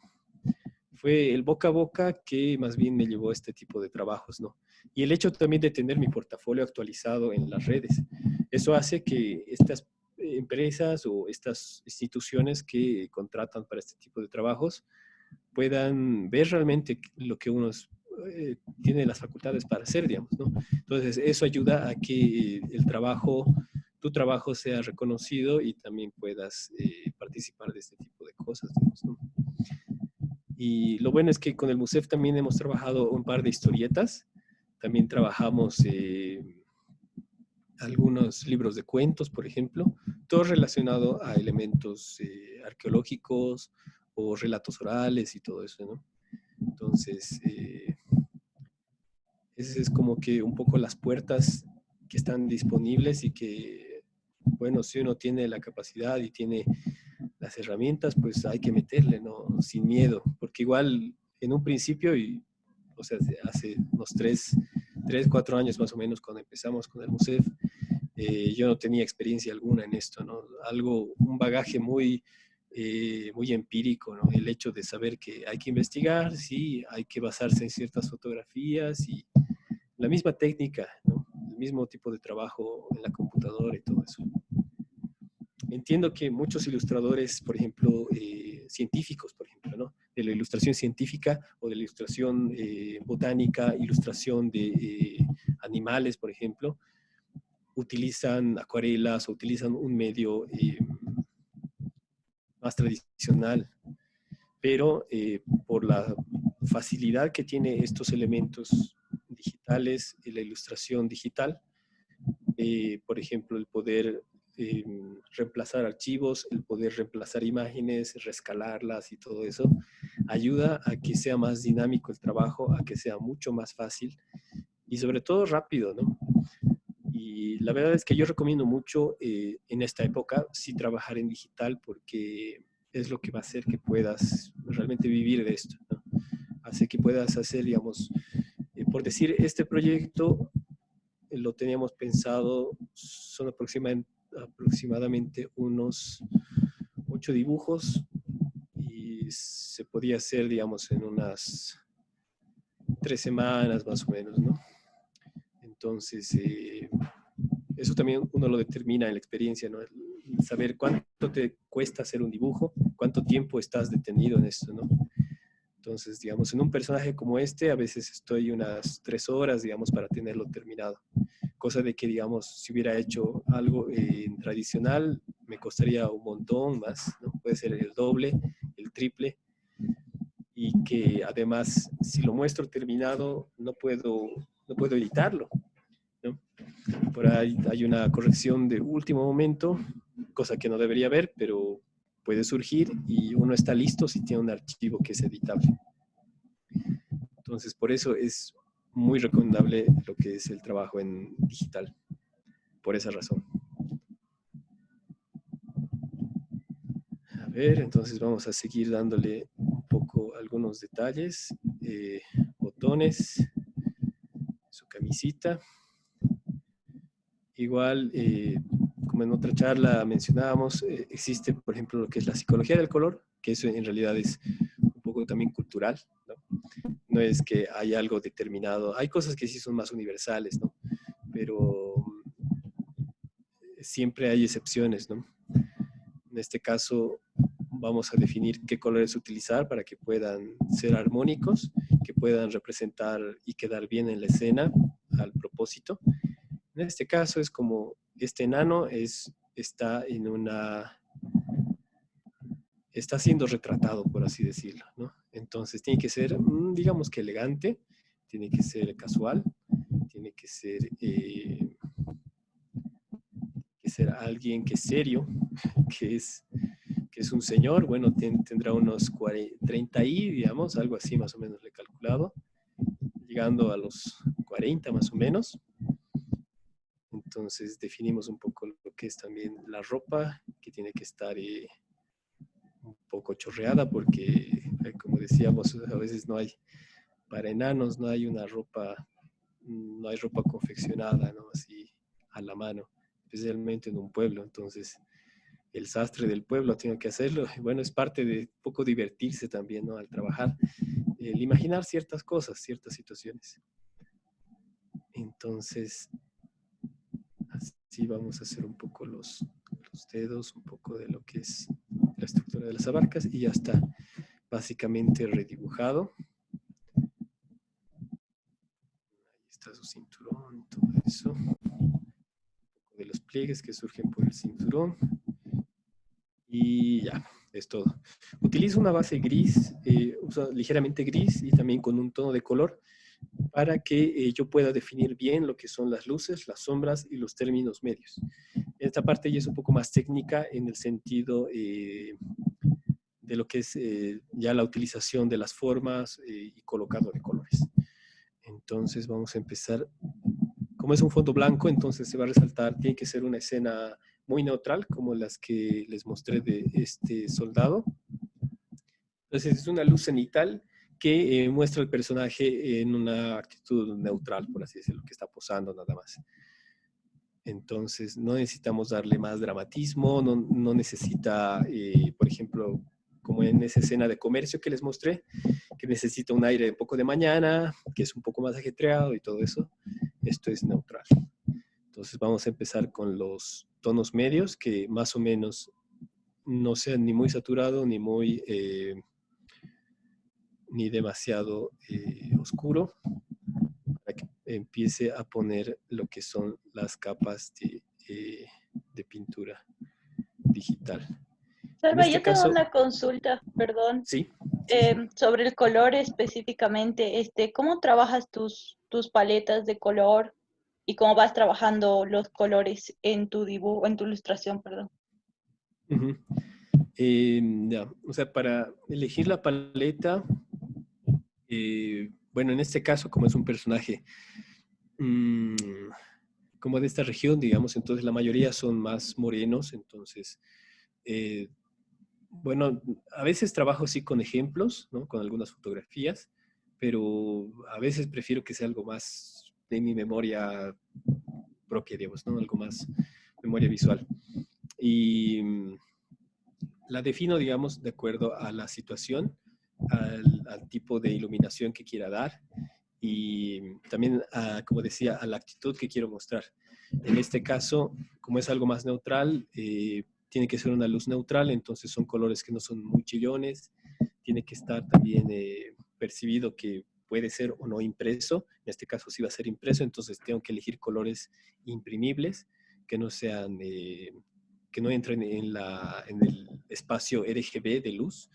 fue el boca a boca que más bien me llevó a este tipo de trabajos, ¿no? Y el hecho también de tener mi portafolio actualizado en las redes, eso hace que estas empresas o estas instituciones que contratan para este tipo de trabajos puedan ver realmente lo que uno eh, tiene las facultades para hacer, digamos, ¿no? Entonces, eso ayuda a que el trabajo, tu trabajo sea reconocido y también puedas eh, participar de este tipo de cosas, digamos, ¿no? Y lo bueno es que con el MUSEF también hemos trabajado un par de historietas, también trabajamos eh, algunos libros de cuentos, por ejemplo, todo relacionado a elementos eh, arqueológicos o relatos orales y todo eso, ¿no? Entonces, eh, ese es como que un poco las puertas que están disponibles y que, bueno, si uno tiene la capacidad y tiene las herramientas, pues hay que meterle, ¿no? Sin miedo, porque igual en un principio, y, o sea, hace unos tres, tres, cuatro años más o menos cuando empezamos con el MUSEF, eh, yo no tenía experiencia alguna en esto, ¿no? Algo, un bagaje muy, eh, muy empírico, ¿no? El hecho de saber que hay que investigar, sí, hay que basarse en ciertas fotografías y la misma técnica, ¿no? El mismo tipo de trabajo en la computadora y todo eso. Entiendo que muchos ilustradores, por ejemplo, eh, científicos, por ejemplo, ¿no? De la ilustración científica o de la ilustración botánica, ilustración de animales, por ejemplo, utilizan acuarelas o utilizan un medio eh, más tradicional, pero eh, por la facilidad que tiene estos elementos digitales y la ilustración digital, eh, por ejemplo, el poder reemplazar archivos, el poder reemplazar imágenes, rescalarlas y todo eso, ayuda a que sea más dinámico el trabajo, a que sea mucho más fácil y sobre todo rápido, ¿no? Y la verdad es que yo recomiendo mucho eh, en esta época sí trabajar en digital porque es lo que va a hacer que puedas realmente vivir de esto. Hace que puedas hacer, digamos, eh, por decir, este proyecto eh, lo teníamos pensado, son aproximadamente unos ocho dibujos y se podía hacer, digamos, en unas tres semanas más o menos, ¿no? Entonces, eh, eso también uno lo determina en la experiencia, ¿no? saber cuánto te cuesta hacer un dibujo, cuánto tiempo estás detenido en esto, ¿no? Entonces, digamos, en un personaje como este, a veces estoy unas tres horas, digamos, para tenerlo terminado. Cosa de que, digamos, si hubiera hecho algo eh, tradicional, me costaría un montón más, ¿no? Puede ser el doble, el triple. Y que además, si lo muestro terminado, no puedo, no puedo editarlo. Por ahí hay una corrección de último momento, cosa que no debería haber, pero puede surgir y uno está listo si tiene un archivo que es editable. Entonces, por eso es muy recomendable lo que es el trabajo en digital, por esa razón. A ver, entonces vamos a seguir dándole un poco algunos detalles. Eh, botones, su camisita. Igual, eh, como en otra charla mencionábamos, eh, existe, por ejemplo, lo que es la psicología del color, que eso en realidad es un poco también cultural, ¿no? No es que hay algo determinado, hay cosas que sí son más universales, ¿no? Pero mm, siempre hay excepciones, ¿no? En este caso, vamos a definir qué colores utilizar para que puedan ser armónicos, que puedan representar y quedar bien en la escena al propósito en este caso es como este enano es, está en una, está siendo retratado, por así decirlo, ¿no? Entonces tiene que ser, mm, digamos que elegante, tiene que ser casual, tiene que ser, eh, alguien que es serio, que es, que es un señor, bueno, tendrá unos 30 y, digamos, algo así más o menos le he calculado, llegando a los 40 más o menos. Entonces definimos un poco lo que es también la ropa, que tiene que estar eh, un poco chorreada porque, eh, como decíamos, a veces no hay, para enanos no hay una ropa, no hay ropa confeccionada, ¿no? Así a la mano, especialmente en un pueblo. Entonces el sastre del pueblo tiene que hacerlo. Bueno, es parte de poco divertirse también, ¿no? Al trabajar, el imaginar ciertas cosas, ciertas situaciones. Entonces, así vamos a hacer un poco los, dedos, un poco de lo que es la estructura de las abarcas y ya está básicamente redibujado. Ahí está su cinturón, todo eso. De los pliegues que surgen por el cinturón. Y ya, es todo. Utilizo una base gris, eh, ligeramente gris y también con un tono de color para que eh, yo pueda definir bien lo que son las luces, las sombras y los términos medios. Esta parte ya es un poco más técnica en el sentido eh, de lo que es eh, ya la utilización de las formas y colocado de colores. Entonces vamos a empezar. Como es un fondo blanco, entonces se va a resaltar, tiene que ser una escena muy neutral, como las que les mostré de este soldado. Entonces es una luz cenital que eh, muestra el personaje en una actitud neutral, por así decirlo, que está posando nada más. Entonces, no necesitamos darle más dramatismo, no, no necesita, eh, por ejemplo, como en esa escena de comercio que les mostré, que necesita un aire un poco de mañana, que es un poco más ajetreado y todo eso. Esto es neutral. Entonces vamos a empezar con los tonos medios, que más o menos no sean ni muy saturado ni muy eh, ni demasiado eh, oscuro para que empiece a poner lo que son las capas de, eh, pintura digital. Salva, este yo tengo una consulta, perdón. Sí. Em, sobre el color específicamente, este, ¿cómo trabajas tus, tus paletas de color y cómo vas trabajando los colores en tu dibujo, en tu ilustración, perdón? Em, ya, o sea, para elegir la paleta, eh, bueno, en este caso, como es un personaje mm, como de esta región, digamos, entonces la mayoría son más morenos, entonces, eh, bueno, a veces trabajo así con ejemplos, ¿no? Con algunas fotografías, pero a veces prefiero que sea algo más de mi memoria propia, digamos, ¿no? Algo más memoria visual. Y mm, la defino, digamos, de acuerdo a la situación al, tipo de iluminación que quiera dar y también, como decía, a la actitud que quiero mostrar. En este caso, como es algo más neutral, eh, tiene que ser una luz neutral, entonces son colores que no son muy chillones, tiene que estar también eh, percibido que puede ser o no impreso, en este caso sí va a ser impreso, entonces tengo que elegir colores imprimibles que no sean, eh, que no entren en el espacio RGB de luz,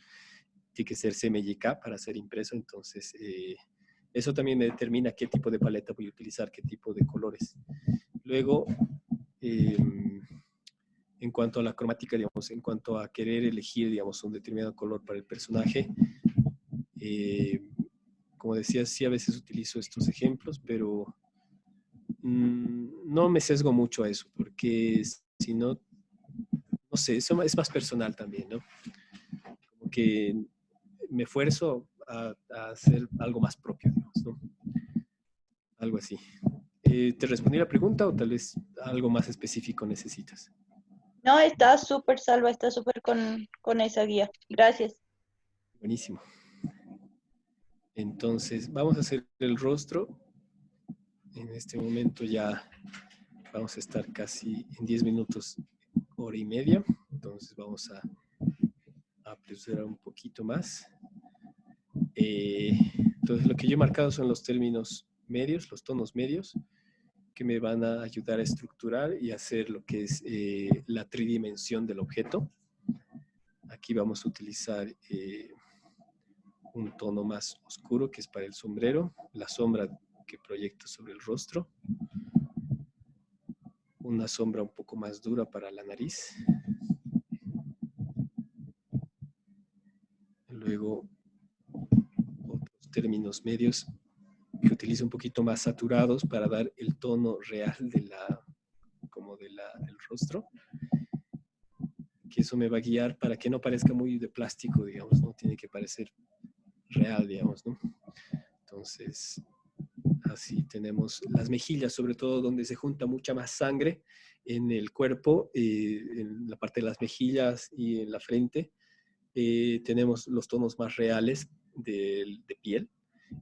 tiene que ser CMYK para ser impreso, entonces eh, eso también me determina qué tipo de paleta voy a utilizar, qué tipo de colores. Luego, em, en cuanto a la cromática, digamos, en cuanto a querer elegir, digamos, un determinado color para el personaje, eh, como decía, sí a veces utilizo estos ejemplos, pero mm, no me sesgo mucho a eso, porque si no, no sé, eso es más personal también, ¿no? Como que me esfuerzo a, hacer algo más propio, digamos, ¿no? Algo así. Eh, ¿Te respondí la pregunta o tal vez algo más específico necesitas? No, está súper salva, está súper con, con esa guía. Gracias. Buenísimo. Entonces, vamos a hacer el rostro. En este momento ya vamos a estar casi en 10 minutos, hora y media. Entonces vamos a apresurar un poquito más. Eh, entonces, lo que yo he marcado son los términos medios, los tonos medios, que me van a ayudar a estructurar y hacer lo que es eh, la tridimensión del objeto. Aquí vamos a utilizar eh, un tono más oscuro, que es para el sombrero, la sombra que proyecto sobre el rostro, una sombra un poco más dura para la nariz, luego términos medios que utilizo un poquito más saturados para dar el tono real de la, como de la, del rostro. Que eso me va a guiar para que no parezca muy de plástico, digamos, ¿no? Tiene que parecer real, digamos, ¿no? Entonces, así tenemos las mejillas, sobre todo donde se junta mucha más sangre en el cuerpo, eh, en la parte de las mejillas y en la frente, eh, tenemos los tonos más reales de, piel.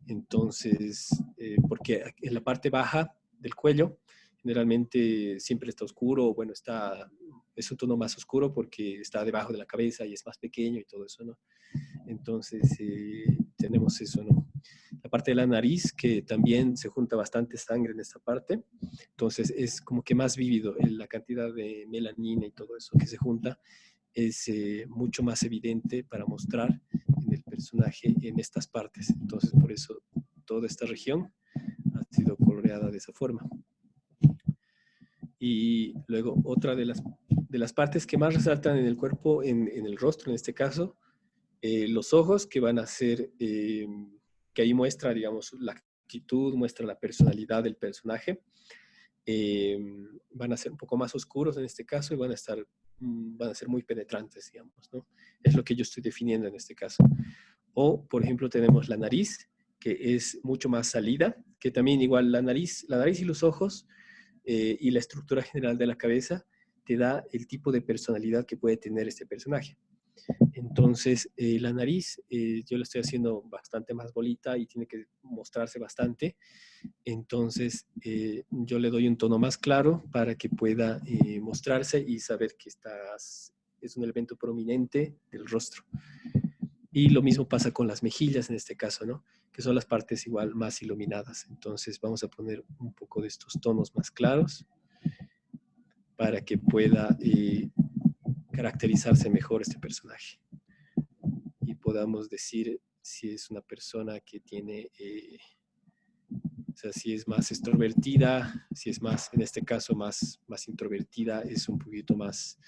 Entonces, eh, porque en la parte baja del cuello. Generalmente siempre está oscuro, bueno, está, es un tono más oscuro porque está debajo de la cabeza y es más pequeño y todo eso, ¿no? Entonces, eh, tenemos eso, ¿no? La parte de la nariz, que también se junta bastante sangre en esta parte, entonces es como que más vívido, la cantidad de melanina y todo eso que se junta es eh, mucho más evidente para mostrar personaje en estas partes. Entonces, por eso toda esta región ha sido coloreada de esa forma. Y luego otra de las, de las partes que más resaltan en el cuerpo, en, el rostro en este caso, eh, los ojos que van a ser, eh, que ahí muestra, digamos, la actitud, muestra la personalidad del personaje. Eh, van a ser un poco más oscuros en este caso y van a estar, mm, van a ser muy penetrantes, digamos, ¿no? Es lo que yo estoy definiendo en este caso. O, por ejemplo, tenemos la nariz, que es mucho más salida, que también igual la nariz, la nariz y los ojos y la estructura general de la cabeza te da el tipo de personalidad que puede tener este personaje. Entonces, eh, la nariz, eh, yo la estoy haciendo bastante más bolita y tiene que mostrarse bastante. Entonces, eh, yo le doy un tono más claro para que pueda mostrarse y saber que estás, es un elemento prominente del rostro. Y lo mismo pasa con las mejillas en este caso, ¿no? Que son las partes igual más iluminadas. Entonces, vamos a poner un poco de estos tonos más claros para que pueda caracterizarse mejor este personaje y podamos decir si es una persona que tiene, eh, o sea, si es más extrovertida, si es más, en este caso, más, más introvertida, es un poquito más,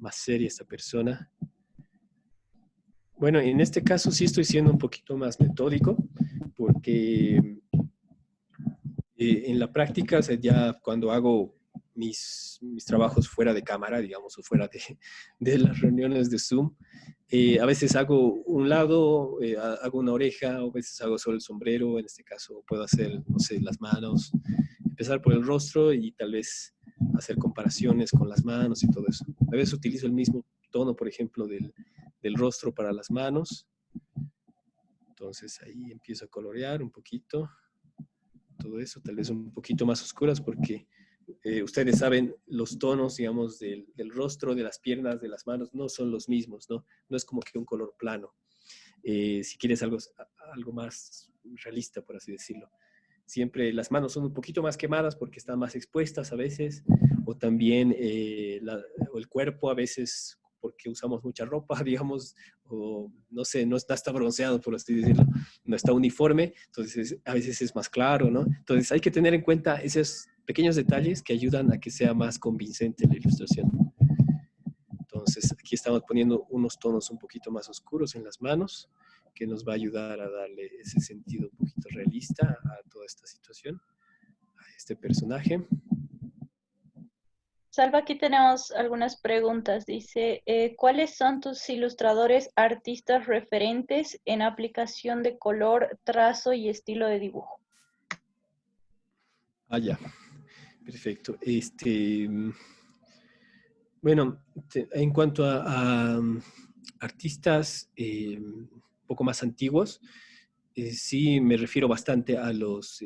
más seria esta persona. Bueno, en este caso sí estoy siendo un poquito más metódico, porque eh, en la práctica, ya cuando hago mis, mis trabajos fuera de cámara, digamos, o fuera de, de las reuniones de Zoom. Eh, a veces hago un lado, eh, hago una oreja, a veces hago solo el sombrero, en este caso puedo hacer, no sé, las manos, empezar por el rostro y tal vez hacer comparaciones con las manos y todo eso. A veces utilizo el mismo tono, por ejemplo, del, del rostro para las manos. Entonces ahí empiezo a colorear un poquito todo eso, tal vez un poquito más oscuras porque eh, ustedes saben, los tonos, digamos, del, rostro, de las piernas, de las manos, no son los mismos, ¿no? No es como que un color plano. Eh, si quieres algo, algo más realista, por así decirlo. Siempre las manos son un poquito más quemadas porque están más expuestas a veces, o también eh, el cuerpo a veces porque usamos mucha ropa, digamos, o no sé, no está, está bronceado, por así decirlo, no está uniforme, entonces a veces es más claro, ¿no? Entonces hay que tener en cuenta esos pequeños detalles que ayudan a que sea más convincente la ilustración. Entonces aquí estamos poniendo unos tonos un poquito más oscuros en las manos, que nos va a ayudar a darle ese sentido un poquito realista a toda esta situación, a este personaje. Salva, aquí tenemos algunas preguntas. Dice, eh, ¿cuáles son tus ilustradores artistas referentes en aplicación de color, trazo y estilo de dibujo? Ah, ya. Perfecto. Este, bueno, en cuanto a, artistas eh, un poco más antiguos, eh, sí me refiero bastante a los,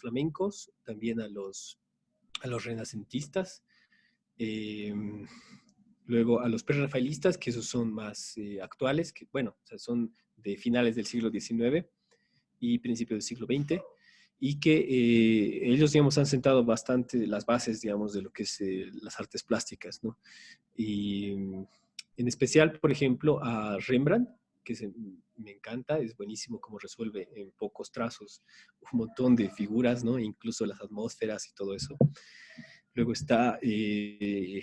flamencos, también a los renacentistas, Em, luego a los prerrafaelistas, que esos son más eh, actuales, que bueno, son de finales del siglo XIX y principios del siglo XX, y que eh, ellos, digamos, han sentado bastante las bases, digamos, de lo que es eh, las artes plásticas, ¿no? Y en especial, por ejemplo, a Rembrandt, que me encanta, es buenísimo cómo resuelve en pocos trazos un montón de figuras, ¿no? Incluso las atmósferas y todo eso. Luego está, eh,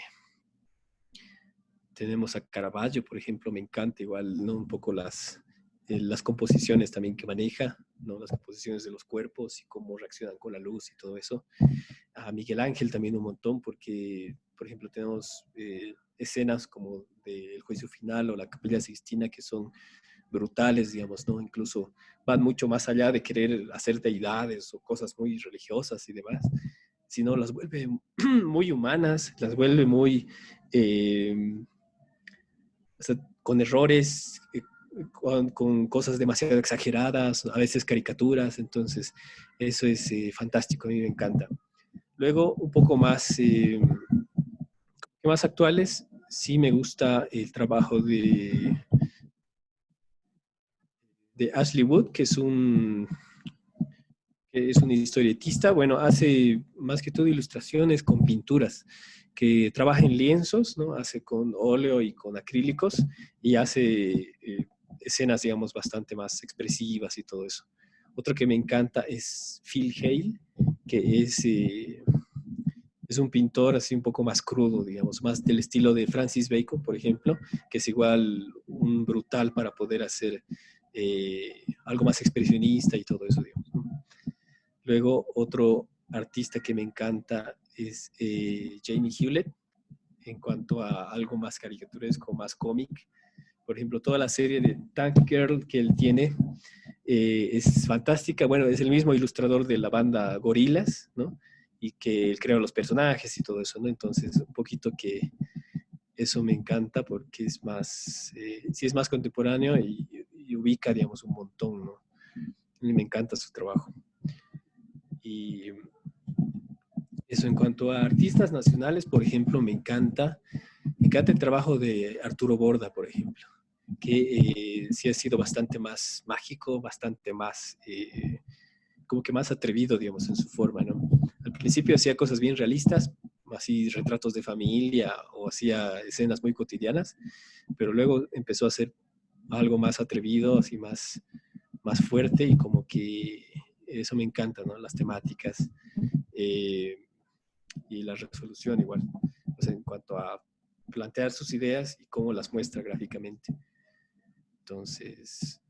tenemos a Caravaggio, por ejemplo, me encanta igual, ¿no? Un poco las, eh, las composiciones también que maneja, ¿no? Las composiciones de los cuerpos y cómo reaccionan con la luz y todo eso. A Miguel Ángel también un montón, porque, por ejemplo, tenemos eh, escenas como del juicio final o la capilla Sixtina que son brutales, digamos, ¿no? Incluso van mucho más allá de querer hacer deidades o cosas muy religiosas y demás sino las vuelve muy humanas, las vuelve muy, eh, con errores, eh, con, cosas demasiado exageradas, a veces caricaturas, entonces eso es eh, fantástico, a mí me encanta. Luego, un poco más, eh, más actuales, sí me gusta el trabajo de, de Ashley Wood, que es un, es un historietista, bueno, hace más que todo ilustraciones con pinturas que trabaja en lienzos, ¿no? Hace con óleo y con acrílicos y hace eh, escenas, digamos, bastante más expresivas y todo eso. Otro que me encanta es Phil Hale, que es, eh, es un pintor así un poco más crudo, digamos, más del estilo de Francis Bacon, por ejemplo, que es igual un brutal para poder hacer eh, algo más expresionista y todo eso, digamos. Luego, otro artista que me encanta es eh, Jamie Hewlett, en cuanto a algo más caricaturesco, más cómic. Por ejemplo, toda la serie de Tank Girl que él tiene eh, es fantástica. Bueno, es el mismo ilustrador de la banda Gorilas, ¿no? Y que él crea los personajes y todo eso, ¿no? Entonces, un poquito que eso me encanta porque es más, eh, es más contemporáneo y, y, ubica, digamos, un montón, ¿no? Me encanta su trabajo. Y eso en cuanto a artistas nacionales, por ejemplo, me encanta, me encanta el trabajo de Arturo Borda, por ejemplo, que eh, sí ha sido bastante más mágico, bastante más, eh, como que más atrevido, digamos, en su forma, ¿no? Al principio hacía cosas bien realistas, así retratos de familia o hacía escenas muy cotidianas, pero luego empezó a hacer algo más atrevido, así más, más fuerte y como que eso me encanta, ¿no? Las temáticas. Eh, y la resolución igual, en cuanto a plantear sus ideas y cómo las muestra gráficamente. Entonces,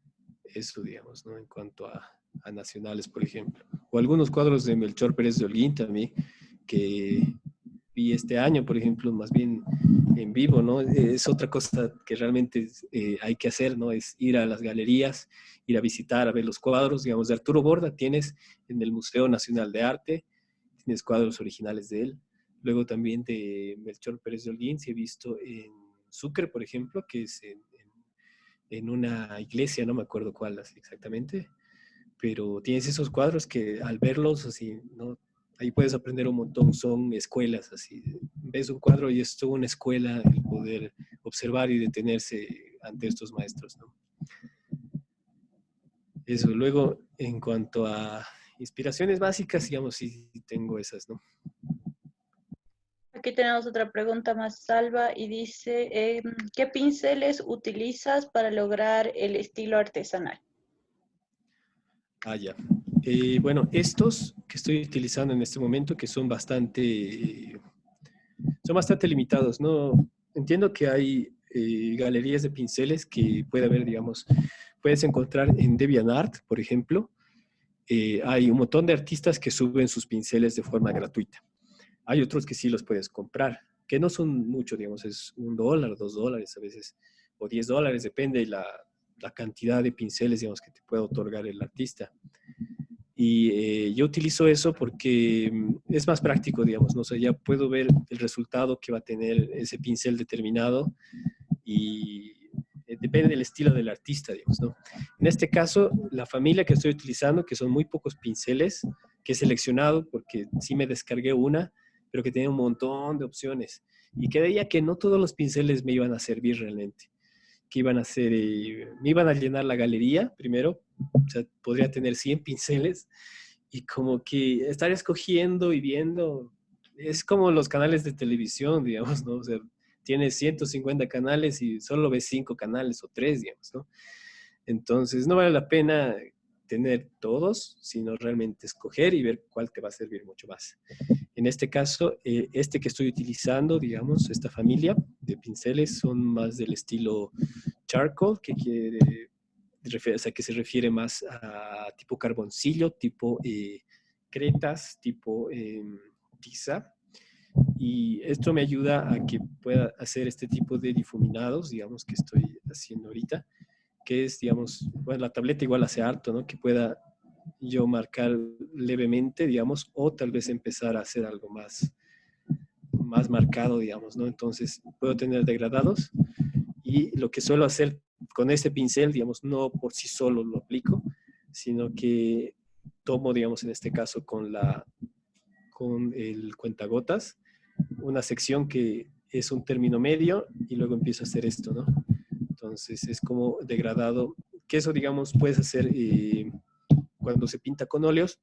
eso, digamos. En cuanto a, a nacionales, por ejemplo. O algunos cuadros de Melchor Pérez de Holguín también, que vi este año, por ejemplo, más bien en vivo, ¿no? Es otra cosa que realmente eh, hay que hacer, ¿no? Es ir a las galerías, ir a visitar, a ver los cuadros, digamos, de Arturo Borda tienes en el Museo Nacional de Arte, tienes cuadros originales de él. Luego también de Melchor Pérez de Holguín, se he visto en Sucre, por ejemplo, que es en, en, una iglesia, no me acuerdo cuál exactamente, pero tienes esos cuadros que al verlos, así, ¿no? Ahí puedes aprender un montón, son escuelas, así, ves un cuadro y es toda una escuela el poder observar y detenerse ante estos maestros, ¿no? Eso, luego, en cuanto a inspiraciones básicas, digamos, sí tengo esas, ¿no? Aquí tenemos otra pregunta más salva y dice, em, ¿qué pinceles utilizas para lograr el estilo artesanal? Ah, ya. Eh, bueno, estos que estoy utilizando en este momento, que son bastante, son bastante limitados, ¿no? Entiendo que hay eh, galerías de pinceles que puede haber, digamos, puedes encontrar en DeviantArt, por ejemplo, eh, hay un montón de artistas que suben sus pinceles de forma gratuita. Hay otros que sí los puedes comprar, que no son mucho, digamos, es un dólar, dos dólares a veces, o diez dólares, depende de la, cantidad de pinceles, digamos, que te puede otorgar el artista. Y eh, yo utilizo eso porque mm, es más práctico, digamos, ¿no? O ya puedo ver el resultado que va a tener ese pincel determinado y eh, depende del estilo del artista, digamos, ¿no? En este caso, la familia que estoy utilizando, que son muy pocos pinceles, que he seleccionado porque sí me descargué una, pero que tenía un montón de opciones. Y creía que no todos los pinceles me iban a servir realmente. Que iban a ser, eh, me iban a llenar la galería primero, o sea, podría tener 100 pinceles y como que estar escogiendo y viendo, es como los canales de televisión, digamos, ¿no? O sea, tienes 150 canales y solo ves 5 canales o 3, digamos, ¿no? Entonces, no vale la pena tener todos, sino realmente escoger y ver cuál te va a servir mucho más. En este caso, eh, este que estoy utilizando, digamos, esta familia de pinceles son más del estilo charcoal, que quiere, o sea, que se refiere más a tipo carboncillo, tipo eh, cretas, tipo em, tiza, y esto me ayuda a que pueda hacer este tipo de difuminados, digamos, que estoy haciendo ahorita, que es, digamos, bueno, la tableta igual hace harto, ¿no? Que pueda yo marcar levemente, digamos, o tal vez empezar a hacer algo más, más marcado, digamos, ¿no? Entonces, puedo tener degradados y lo que suelo hacer con este pincel, digamos, no por sí solo lo aplico, sino que tomo, digamos, en este caso con, la, con el cuentagotas, una sección que es un término medio y luego empiezo a hacer esto, ¿no? Entonces es como degradado, que eso, digamos, puedes hacer eh, cuando se pinta con óleos,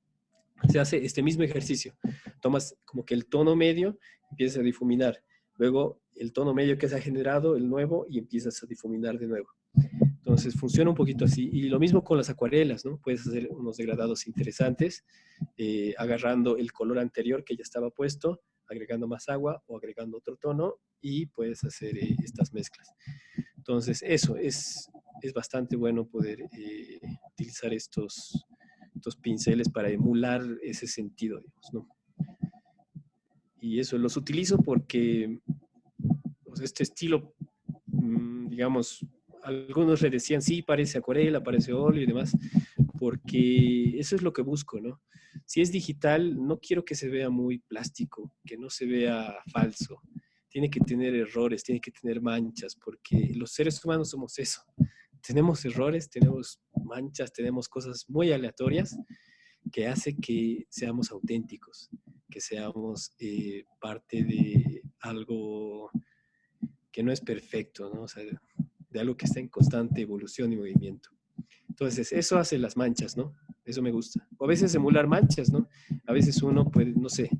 se hace este mismo ejercicio. Tomas como que el tono medio, empiezas a difuminar. Luego el tono medio que se ha generado, el nuevo, y empiezas a difuminar de nuevo. Entonces funciona un poquito así. Y lo mismo con las acuarelas, ¿no? Puedes hacer unos degradados interesantes, eh, agarrando el color anterior que ya estaba puesto, agregando más agua o agregando otro tono y puedes hacer eh, estas mezclas. Entonces eso es, es bastante bueno poder eh, utilizar estos, estos pinceles para emular ese sentido, digamos, ¿no? Y eso los utilizo porque pues, este estilo, mm, digamos, algunos le decían, sí, parece acuarela, parece óleo y demás, porque eso es lo que busco, ¿no? Si es digital, no quiero que se vea muy plástico, que no se vea falso. Tiene que tener errores, tiene que tener manchas, porque los seres humanos somos eso. Tenemos errores, tenemos manchas, tenemos cosas muy aleatorias que hace que seamos auténticos, que seamos eh, parte de algo que no es perfecto, ¿no? O sea, de algo que está en constante evolución y movimiento. Entonces, eso hace las manchas, ¿no? Eso me gusta. O a veces emular manchas, ¿no? A veces uno puede, no sé,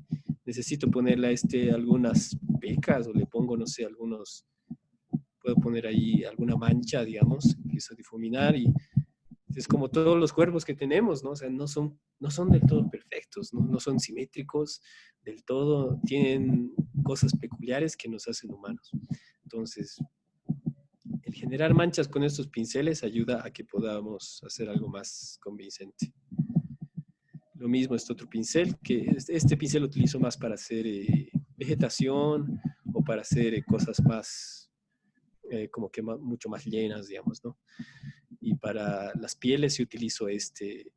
necesito ponerle a este algunas pecas o le pongo, no sé, algunos, puedo poner ahí alguna mancha, digamos, empiezo a difuminar y es como todos los cuerpos que tenemos, ¿no? O sea, no son, no son del todo perfectos, ¿no? No son simétricos del todo, tienen cosas peculiares que nos hacen humanos. Entonces, generar manchas con estos pinceles ayuda a que podamos hacer algo más convincente. Lo mismo este otro pincel, que este, este pincel lo utilizo más para hacer eh, vegetación o para hacer eh, cosas más, eh, como que mucho más llenas, digamos, ¿no? Y para las pieles sí utilizo este,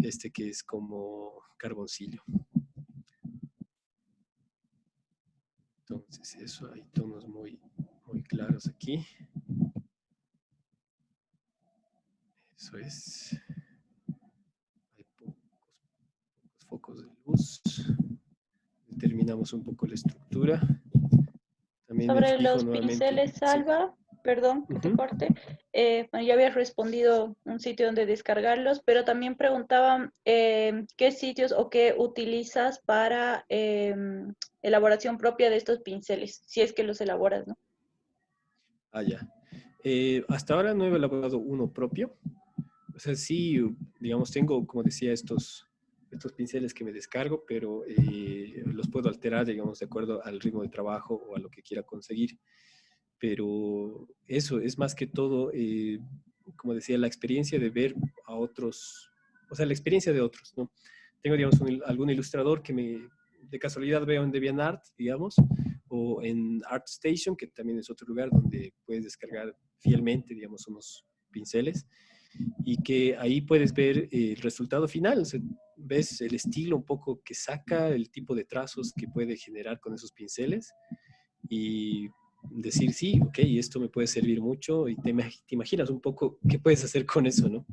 este que es como carboncillo. Entonces eso, hay tonos muy, muy claros aquí. Eso es. Hay pocos, focos de luz. Determinamos un poco la estructura. Sobre los pinceles, Salva, perdón que te corte. Eh, bueno, ya habías respondido un sitio donde descargarlos, pero también preguntaban eh, qué sitios o qué utilizas para em, elaboración propia de estos pinceles, si es que los elaboras, ¿no? Ah, ya. Eh, hasta ahora no he elaborado uno propio. O sea, sí, digamos, tengo, como decía, estos, estos pinceles que me descargo, pero eh, los puedo alterar, digamos, de acuerdo al ritmo de trabajo o a lo que quiera conseguir. Pero eso es más que todo, eh, como decía, la experiencia de ver a otros, o sea, la experiencia de otros, ¿no? Tengo, digamos, algún ilustrador que me, de casualidad veo en DeviantArt, digamos, o en ArtStation, que también es otro lugar donde puedes descargar fielmente, digamos, unos pinceles, y que ahí puedes ver el resultado final, ves el estilo un poco que saca, el tipo de trazos que puede generar con esos pinceles, y decir, sí, ok, esto me puede servir mucho, y te, imaginas un poco qué puedes hacer con eso, ¿no?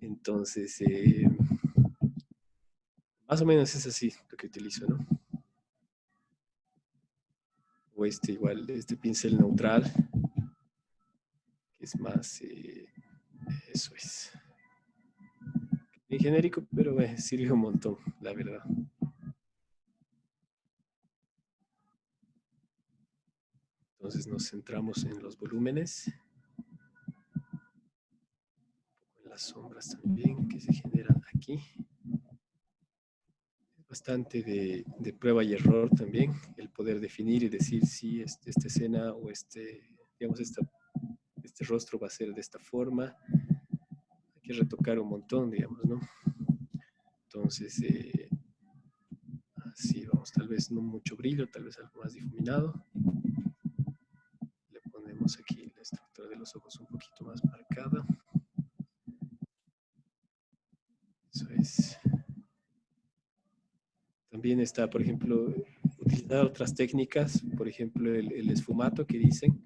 Entonces, eh, más o menos es así lo que utilizo, ¿no? O este igual, este pincel neutral, que es más, eh, eso es. En genérico, pero eh, sirve un montón, la verdad. Entonces nos centramos en los volúmenes. En las sombras también que se generan aquí bastante de, prueba y error también, el poder definir y decir si este, esta escena o este, digamos, esta, este rostro va a ser de esta forma. Hay que retocar un montón, digamos, ¿no? Entonces, eh, así vamos, tal vez no mucho brillo, tal vez algo más difuminado. Le ponemos aquí la estructura de los ojos un poquito más marcada. Eso es. También está, por ejemplo, utilizar otras técnicas, por ejemplo, el, esfumato que dicen,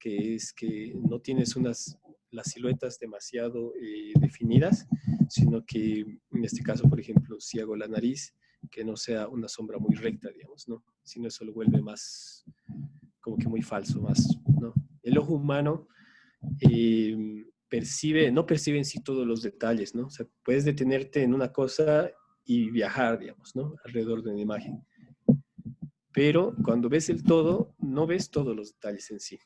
que es que no tienes unas, las siluetas demasiado eh, definidas, sino que en este caso, por ejemplo, si hago la nariz, que no sea una sombra muy recta, digamos, ¿no? Sino eso lo vuelve más, como que muy falso, más, ¿no? El ojo humano eh, percibe, no percibe en sí todos los detalles, ¿no? O sea, puedes detenerte en una cosa y viajar, digamos, ¿no? Alrededor de una imagen. Pero cuando ves el todo, no ves todos los detalles en sí.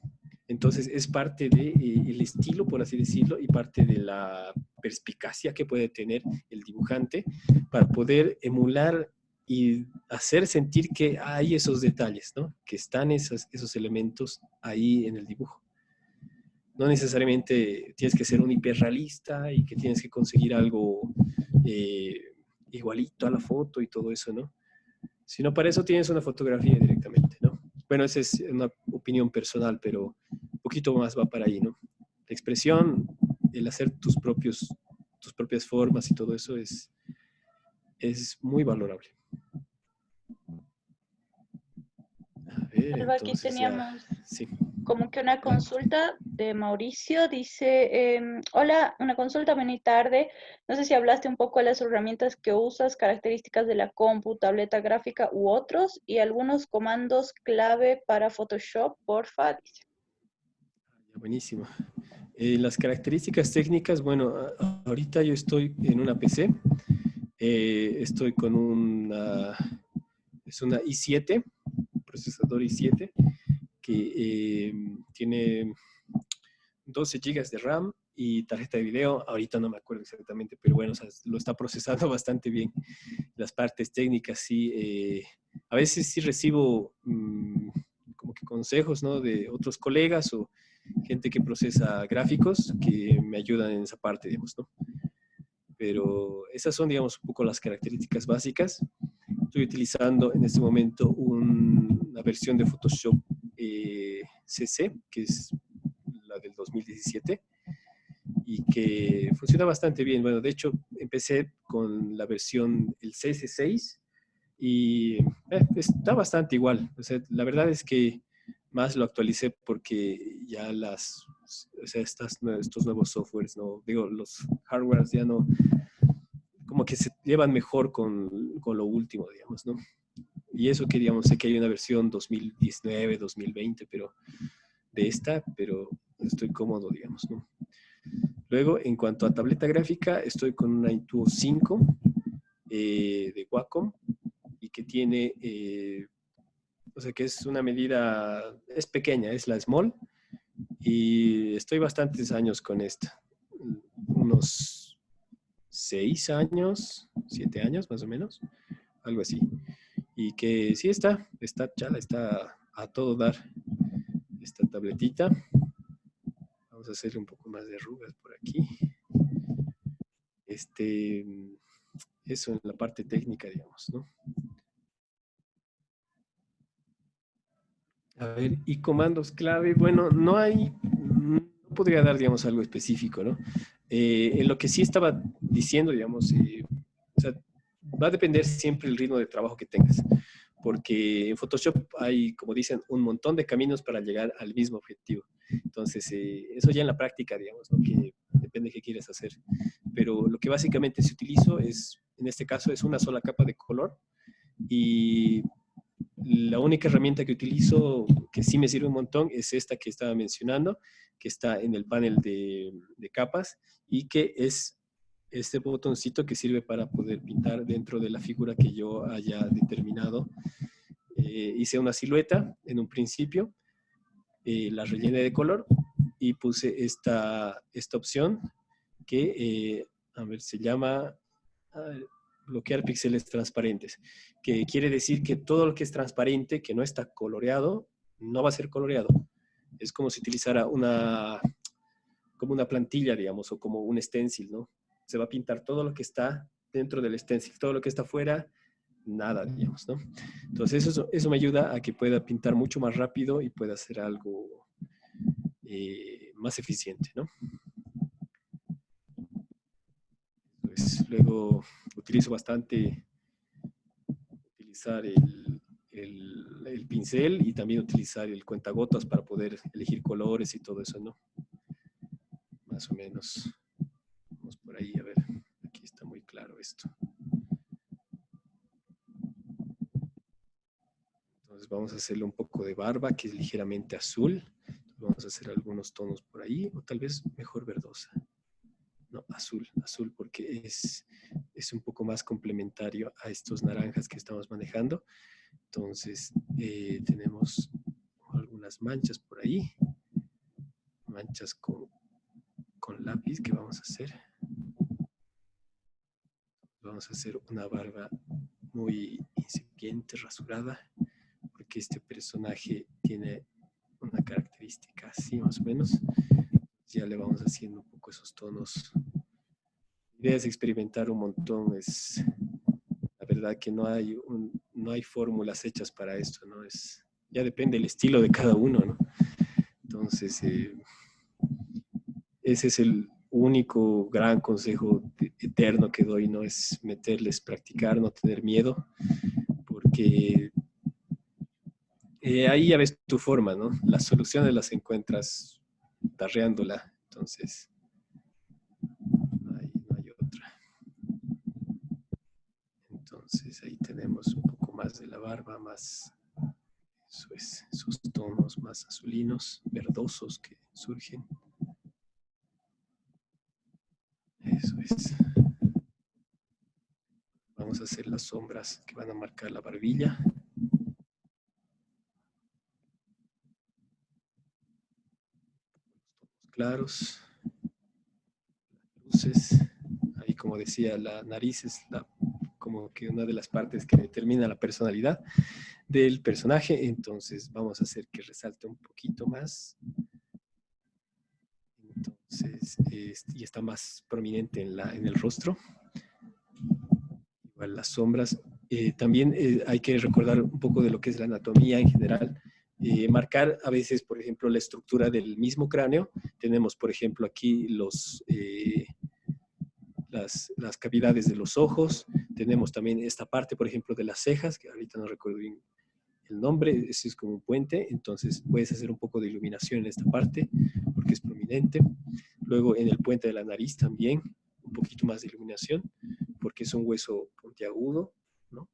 Entonces es parte del de, eh, estilo, por así decirlo, y parte de la perspicacia que puede tener el dibujante para poder emular y hacer sentir que hay esos detalles, ¿no? que están esos, esos elementos ahí en el dibujo. No necesariamente tienes que ser un hiperrealista y que tienes que conseguir algo eh, igualito a la foto y todo eso, ¿no? Sino para eso tienes una fotografía directamente, ¿no? Bueno, esa es una opinión personal, pero poquito más va para ahí, ¿no? La expresión, el hacer tus, propios, tus propias formas y todo eso es, es muy valorable. A ver, aquí teníamos como que una consulta de Mauricio. Dice, em, hola, una consulta, buena tarde. No sé si hablaste un poco de las herramientas que usas, características de la compu, tableta gráfica u otros, y algunos comandos clave para Photoshop, porfa. Dice. Buenísimo. Eh, las características técnicas, bueno, ahorita yo estoy en una PC, eh, estoy con una, es una i7, procesador i7, que eh, tiene 12 GB de RAM y tarjeta de video, ahorita no me acuerdo exactamente, pero bueno, lo está procesando bastante bien. Las partes técnicas, sí, a veces sí recibo mm, como que consejos, ¿no? De otros colegas o gente que procesa gráficos que me ayudan en esa parte, digamos, ¿no? Pero esas son, digamos, un poco las características básicas. Estoy utilizando en este momento una versión de Photoshop eh, CC, que es la del 2017, y que funciona bastante bien. Bueno, de hecho, empecé con la versión, el CS6, y eh, está bastante igual. La verdad es que más lo actualicé porque ya las, o sea, estos nuevos softwares, no, digo, los hardwares ya no, como que se llevan mejor con, con lo último, digamos, ¿no? Y eso que, digamos, sé que hay una versión 2019, 2020, pero de esta, pero estoy cómodo, digamos, ¿no? Luego, en cuanto a tableta gráfica, estoy con una Intuo 5 eh, de Wacom y que tiene eh, o sea que es una medida, es pequeña, es la small, y estoy bastantes años con esta, unos seis años, siete años más o menos, algo así. Y que sí está, está chala, está a todo dar esta tabletita. Vamos a hacerle un poco más de arrugas por aquí. Este, eso en la parte técnica, digamos, ¿no? A ver, y comandos clave, bueno, no hay, no podría dar, digamos, algo específico, ¿no? Eh, en lo que sí estaba diciendo, digamos, eh, va a depender siempre el ritmo de trabajo que tengas, porque en Photoshop hay, como dicen, un montón de caminos para llegar al mismo objetivo. Entonces, eh, eso ya en la práctica, digamos, ¿no? que depende de qué quieres hacer. Pero lo que básicamente se utilizo es, en este caso, es una sola capa de color y la única herramienta que utilizo que sí me sirve un montón es esta que estaba mencionando, que está en el panel de, capas y que es este botoncito que sirve para poder pintar dentro de la figura que yo haya determinado. Eh, hice una silueta en un principio, eh, la rellené de color y puse esta, esta opción que, eh, a ver, se llama bloquear píxeles transparentes, que quiere decir que todo lo que es transparente, que no está coloreado, no va a ser coloreado. Es como si utilizara una, como una plantilla, digamos, o como un stencil, ¿no? Se va a pintar todo lo que está dentro del stencil, todo lo que está fuera, nada, digamos, ¿no? Entonces eso, eso me ayuda a que pueda pintar mucho más rápido y pueda hacer algo eh, más eficiente, ¿no? Pues luego utilizo bastante utilizar el, el, pincel y también utilizar el cuentagotas para poder elegir colores y todo eso, ¿no? Más o menos. Vamos por ahí, a ver, aquí está muy claro esto. Entonces vamos a hacerle un poco de barba que es ligeramente azul. vamos a hacer algunos tonos por ahí, o tal vez mejor verdosa. Azul, azul, porque es, es un poco más complementario a estos naranjas que estamos manejando. Entonces, eh, tenemos algunas manchas por ahí, manchas con, con lápiz que vamos a hacer. Vamos a hacer una barba muy incipiente, rasurada, porque este personaje tiene una característica así más o menos. Ya le vamos haciendo un poco esos tonos. La idea es experimentar un montón, es la verdad que no hay no hay fórmulas hechas para esto, ¿no? Es, ya depende del estilo de cada uno, ¿no? Entonces, eh, ese es el único gran consejo eterno que doy, ¿no? Es meterles, practicar, no tener miedo, porque eh, ahí ya ves tu forma, ¿no? Las soluciones las encuentras tarreándola, entonces no hay, no hay otra. Entonces ahí tenemos un poco más de la barba, más, eso es, esos tonos más azulinos, verdosos que surgen. Eso es. Vamos a hacer las sombras que van a marcar la barbilla. claros, luces, ahí como decía, la nariz es la como que una de las partes que determina la personalidad del personaje. Entonces vamos a hacer que resalte un poquito más. Entonces, y está más prominente en, la, en el rostro. Igual las sombras. Eh, también eh, hay que recordar un poco de lo que es la anatomía en general. Eh, marcar a veces, por ejemplo, la estructura del mismo cráneo. Tenemos, por ejemplo, aquí los, las, las, cavidades de los ojos, tenemos también esta parte, por ejemplo, de las cejas, que ahorita no recuerdo bien el nombre, ese es como un puente, entonces puedes hacer un poco de iluminación en esta parte, porque es prominente. Luego en el puente de la nariz también, un poquito más de iluminación, porque es un hueso puntiagudo, ¿no?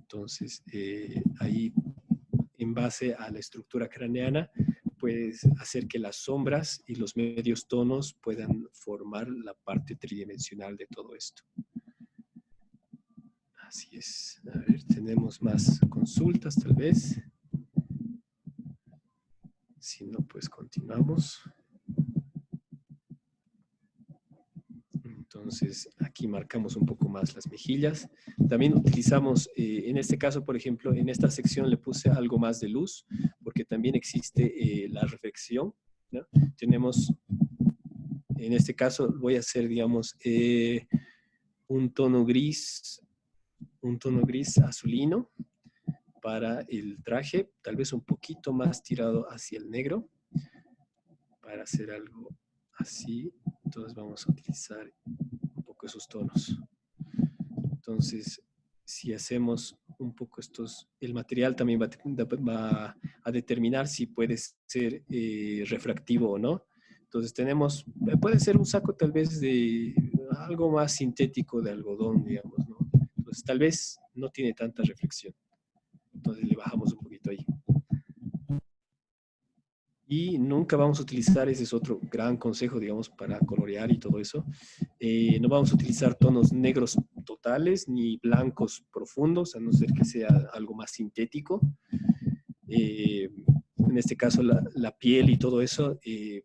Entonces, eh, ahí, en base a la estructura craneana, puedes hacer que las sombras y los medios tonos puedan formar la parte tridimensional de todo esto. Así es. A ver, tenemos más consultas tal vez. Si no, pues continuamos. Entonces, aquí marcamos un poco más las mejillas. También utilizamos, eh, en este caso, por ejemplo, en esta sección le puse algo más de luz, porque también existe eh, la reflexión. Tenemos, en este caso, voy a hacer, digamos, eh, un tono gris un tono gris azulino para el traje, tal vez un poquito más tirado hacia el negro para hacer algo así. Entonces vamos a utilizar un poco esos tonos. Entonces, si hacemos un poco estos, el material también va, a determinar si puede ser eh, refractivo o no. Entonces tenemos, puede ser un saco tal vez de algo más sintético de algodón, digamos, ¿no? Pues, tal vez no tiene tanta reflexión. Entonces le bajamos un poquito ahí. Y nunca vamos a utilizar, ese es otro gran consejo, digamos, para colorear y todo eso. Eh, no vamos a utilizar tonos negros totales ni blancos profundos, a no ser que sea algo más sintético. Eh, en este caso, la, piel y todo eso, eh,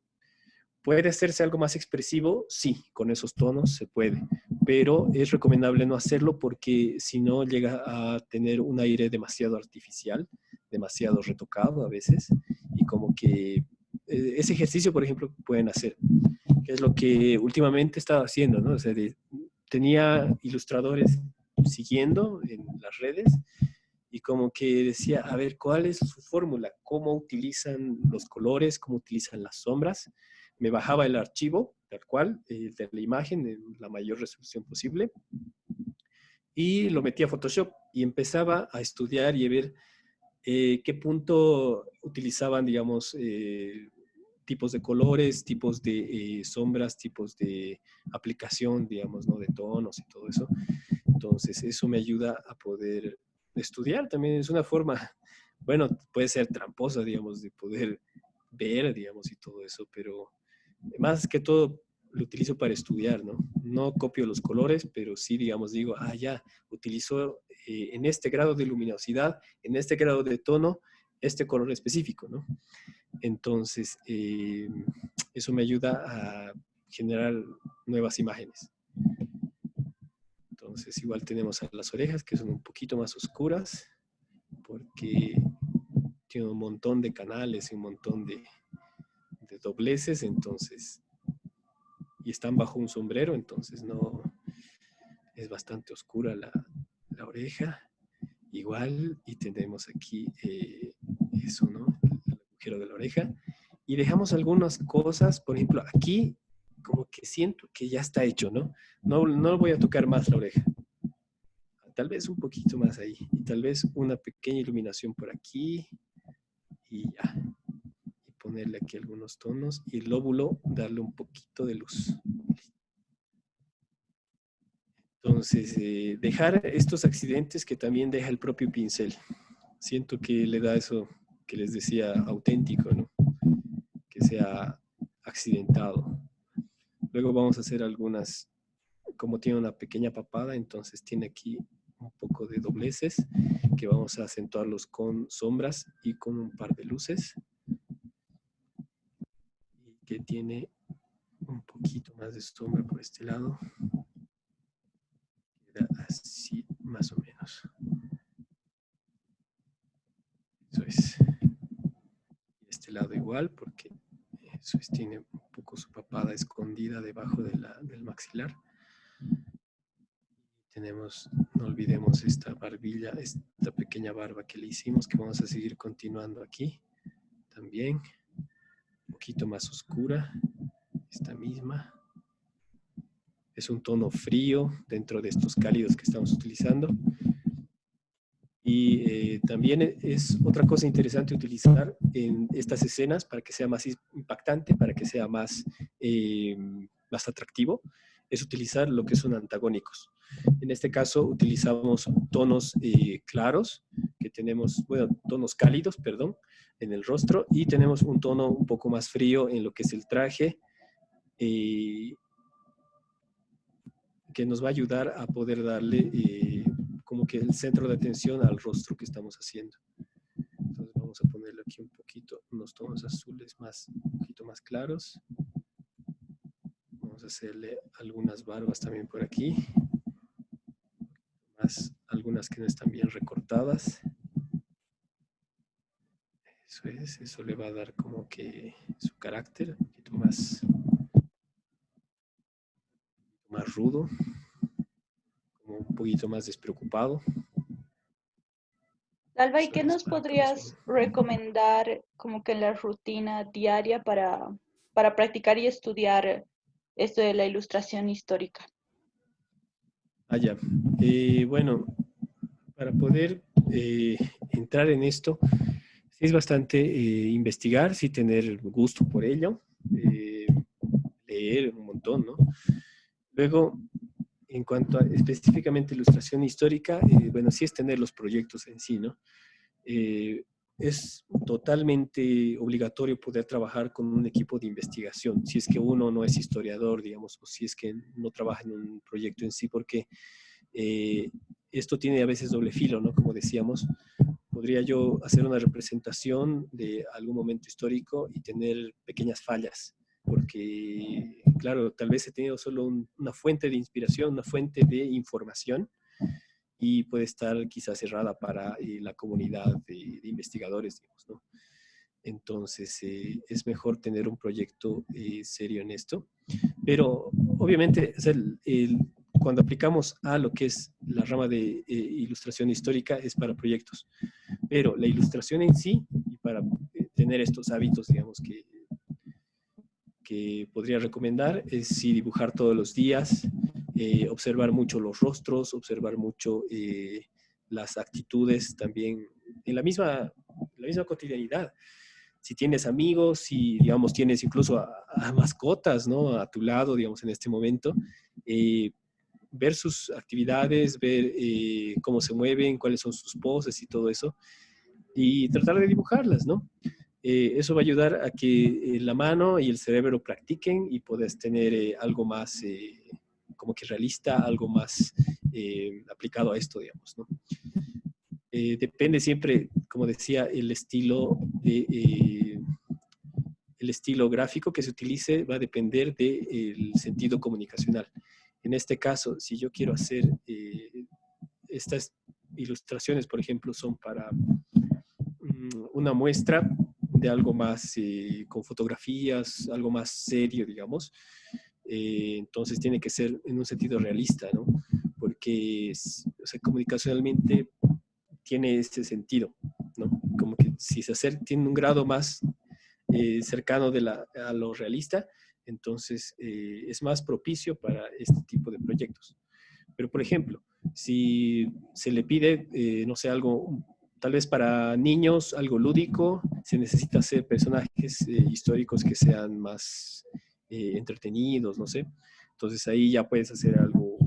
¿puede hacerse algo más expresivo? Sí, con esos tonos se puede pero es recomendable no hacerlo porque si no llega a tener un aire demasiado artificial, demasiado retocado a veces, y como que eh, ese ejercicio, por ejemplo, pueden hacer, que es lo que últimamente estaba haciendo, ¿no? O sea, tenía ilustradores siguiendo en las redes y como que decía, a ver, ¿cuál es su fórmula? ¿Cómo utilizan los colores? ¿Cómo utilizan las sombras? Me bajaba el archivo tal cual, eh, de la imagen en la mayor resolución posible. Y lo metí a Photoshop y empezaba a estudiar y a ver eh, qué punto utilizaban, digamos, eh, tipos de colores, tipos de sombras, tipos de aplicación, digamos, ¿no? De tonos y todo eso. Entonces, eso me ayuda a poder estudiar también. Es una forma, bueno, puede ser tramposa, digamos, de poder ver, digamos, y todo eso, pero más que todo lo utilizo para estudiar, ¿no? No copio los colores, pero sí, digamos, digo, ah, ya, utilizo eh, en este grado de luminosidad, en este grado de tono, este color específico, ¿no? Entonces, eh, eso me ayuda a generar nuevas imágenes. Entonces, igual tenemos a las orejas, que son un poquito más oscuras, porque tiene un montón de canales y un montón de, dobleces, entonces y están bajo un sombrero, entonces no es bastante oscura la, oreja. Igual, y tenemos aquí eh, eso, ¿no? El agujero de la oreja. Y dejamos algunas cosas, por ejemplo, aquí como que siento que ya está hecho, ¿no? No, no voy a tocar más la oreja. Tal vez un poquito más ahí. Y tal vez una pequeña iluminación por aquí. Y ya ponerle aquí algunos tonos y el lóbulo darle un poquito de luz. Entonces, eh, dejar estos accidentes que también deja el propio pincel. Siento que le da eso que les decía auténtico, ¿no? Que sea accidentado. Luego vamos a hacer algunas, como tiene una pequeña papada, entonces tiene aquí un poco de dobleces que vamos a acentuarlos con sombras y con un par de luces que tiene un poquito más de sombra por este lado. Queda así más o menos. Eso es. Este lado igual porque eso es, tiene un poco su papada escondida debajo del maxilar. Tenemos, no olvidemos esta barbilla, esta pequeña barba que le hicimos, que vamos a seguir continuando aquí también poquito más oscura, esta misma. Es un tono frío dentro de estos cálidos que estamos utilizando. Y eh, también es otra cosa interesante utilizar en estas escenas para que sea más impactante, para que sea más, eh, más atractivo, es utilizar lo que son antagónicos. En este caso utilizamos tonos eh, claros, que tenemos, bueno, tonos cálidos, perdón, en el rostro y tenemos un tono un poco más frío en lo que es el traje eh, que nos va a ayudar a poder darle eh, como que el centro de atención al rostro que estamos haciendo. Entonces vamos a ponerle aquí un poquito, unos tonos azules más, un poquito más claros. Vamos a hacerle algunas barbas también por aquí. Más, algunas que no están bien recortadas. Eso es, eso le va a dar como que su carácter un poquito más, más rudo, como un poquito más despreocupado. Alba, ¿y qué nos podrías recomendar como que en la rutina diaria para, para practicar y estudiar esto de la ilustración histórica? Ah, ya. Eh, bueno, para poder eh, entrar en esto, es bastante eh, investigar, sí tener gusto por ello, leer un montón, ¿no? Luego, en cuanto a específicamente ilustración histórica, bueno, sí es tener los proyectos en sí, ¿no? Es totalmente obligatorio poder trabajar con un equipo de investigación, si es que uno no es historiador, digamos, o si es que no trabaja en un proyecto en sí, porque esto tiene a veces doble filo, ¿no? Como decíamos, podría yo hacer una representación de algún momento histórico y tener pequeñas fallas, porque, claro, tal vez he tenido solo una fuente de inspiración, una fuente de información, y puede estar quizás cerrada para eh, la comunidad de, investigadores, digamos, ¿no? Entonces, eh, es mejor tener un proyecto eh, serio en esto. Pero, obviamente, cuando aplicamos a lo que es la rama de ilustración histórica es para proyectos. Pero la ilustración en sí, y para tener estos hábitos, digamos, que, que podría recomendar, es sí dibujar todos los días, eh, observar mucho los rostros, observar mucho las actitudes también en la misma, la misma cotidianidad. Si tienes amigos, si, digamos, tienes incluso a, mascotas, ¿no? A tu lado, digamos, en este momento, eh, ver sus actividades, ver eh, cómo se mueven, cuáles son sus poses y todo eso, y tratar de dibujarlas, ¿no? Eh, eso va a ayudar a que la mano y el cerebro practiquen y puedas tener algo más como que realista, algo más aplicado a esto, digamos, ¿no? Eh, depende siempre, como decía, el estilo, de, eh, el estilo gráfico que se utilice va a depender del sentido comunicacional. En este caso, si yo quiero hacer eh, estas ilustraciones, por ejemplo, son para mm, una muestra de algo más con fotografías, algo más serio, digamos, entonces tiene que ser en un sentido realista, ¿no? Porque comunicacionalmente tiene ese sentido, ¿no? Como que si se acerca, tiene un grado más eh, cercano de la, a lo realista, entonces eh, es más propicio para este tipo de proyectos. Pero, por ejemplo, si se le pide, eh, no sé, algo, tal vez para niños, algo lúdico, se necesita hacer personajes históricos que sean más entretenidos, no sé. Entonces ahí ya puedes hacer algo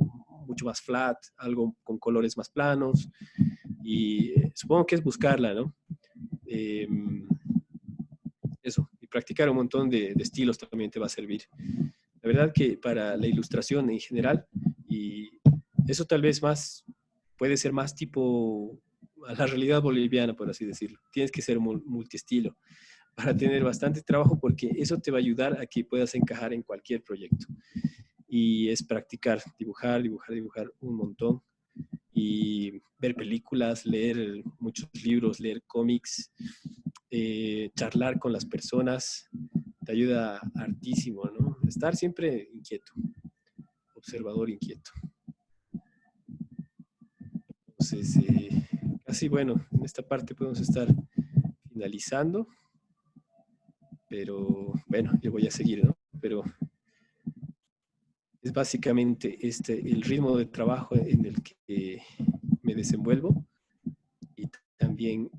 mucho más flat, algo con colores más planos, y eh, supongo que es buscarla, ¿no? Em, eso, y practicar un montón de, estilos también te va a servir. La verdad que para la ilustración en general, y eso tal vez más, puede ser más tipo a la realidad boliviana, por así decirlo. Tienes que ser multiestilo para tener bastante trabajo porque eso te va a ayudar a que puedas encajar en cualquier proyecto. Y es practicar, dibujar, dibujar, dibujar un montón y ver películas, leer muchos libros, leer cómics, eh, charlar con las personas, te ayuda hartísimo, ¿no? Estar siempre inquieto, observador inquieto. Entonces, eh, así bueno, en esta parte podemos estar finalizando, pero bueno, yo voy a seguir, ¿no? Pero es básicamente este, el ritmo de trabajo en el que me desenvuelvo y también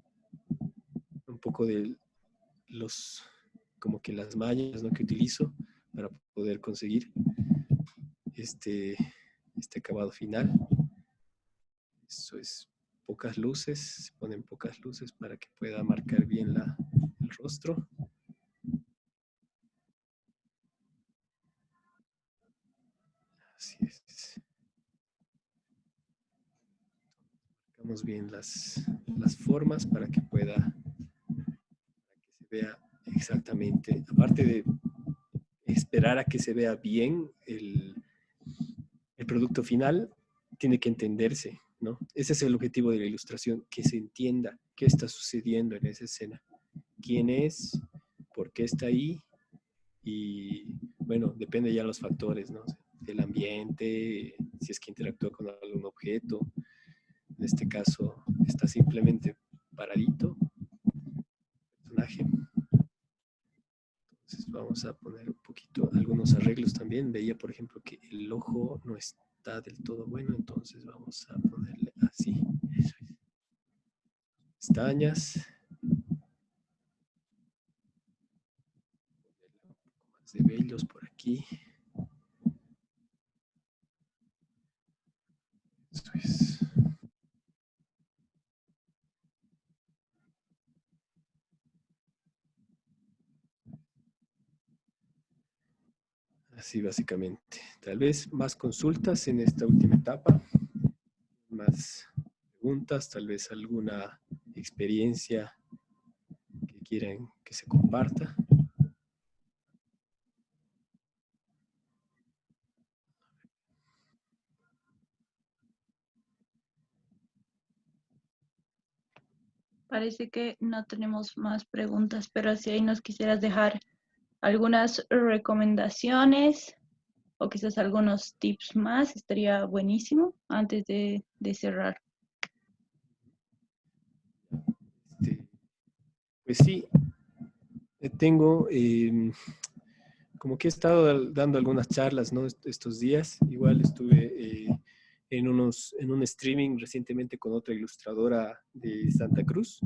un poco de los, como que las mallas ¿no? que utilizo para poder conseguir este, este acabado final. Eso es pocas luces, se ponen pocas luces para que pueda marcar bien la, el rostro. Bien las, las formas para que pueda, que se vea exactamente, aparte de esperar a que se vea bien el, el producto final, tiene que entenderse, ¿no? Ese es el objetivo de la ilustración, que se entienda qué está sucediendo en esa escena, quién es, por qué está ahí y, bueno, depende ya de los factores, ¿no? El ambiente, si es que interactúa con algún objeto, en este caso está simplemente paradito, personaje. Entonces vamos a poner un poquito algunos arreglos también. Veía, por ejemplo, que el ojo no está del todo bueno, entonces vamos a ponerle así. Pestañas. Un poco más de vellos por aquí. Eso es. Así básicamente. Tal vez más consultas en esta última etapa, más preguntas, tal vez alguna experiencia que quieran que se comparta. Parece que no tenemos más preguntas, pero si ahí nos quisieras dejar algunas recomendaciones o quizás algunos tips más, estaría buenísimo antes de, cerrar. Este, pues sí, eh, tengo, em, como que he estado dando algunas charlas ¿no? estos días, igual estuve eh, en, unos, en un streaming recientemente con otra ilustradora de Santa Cruz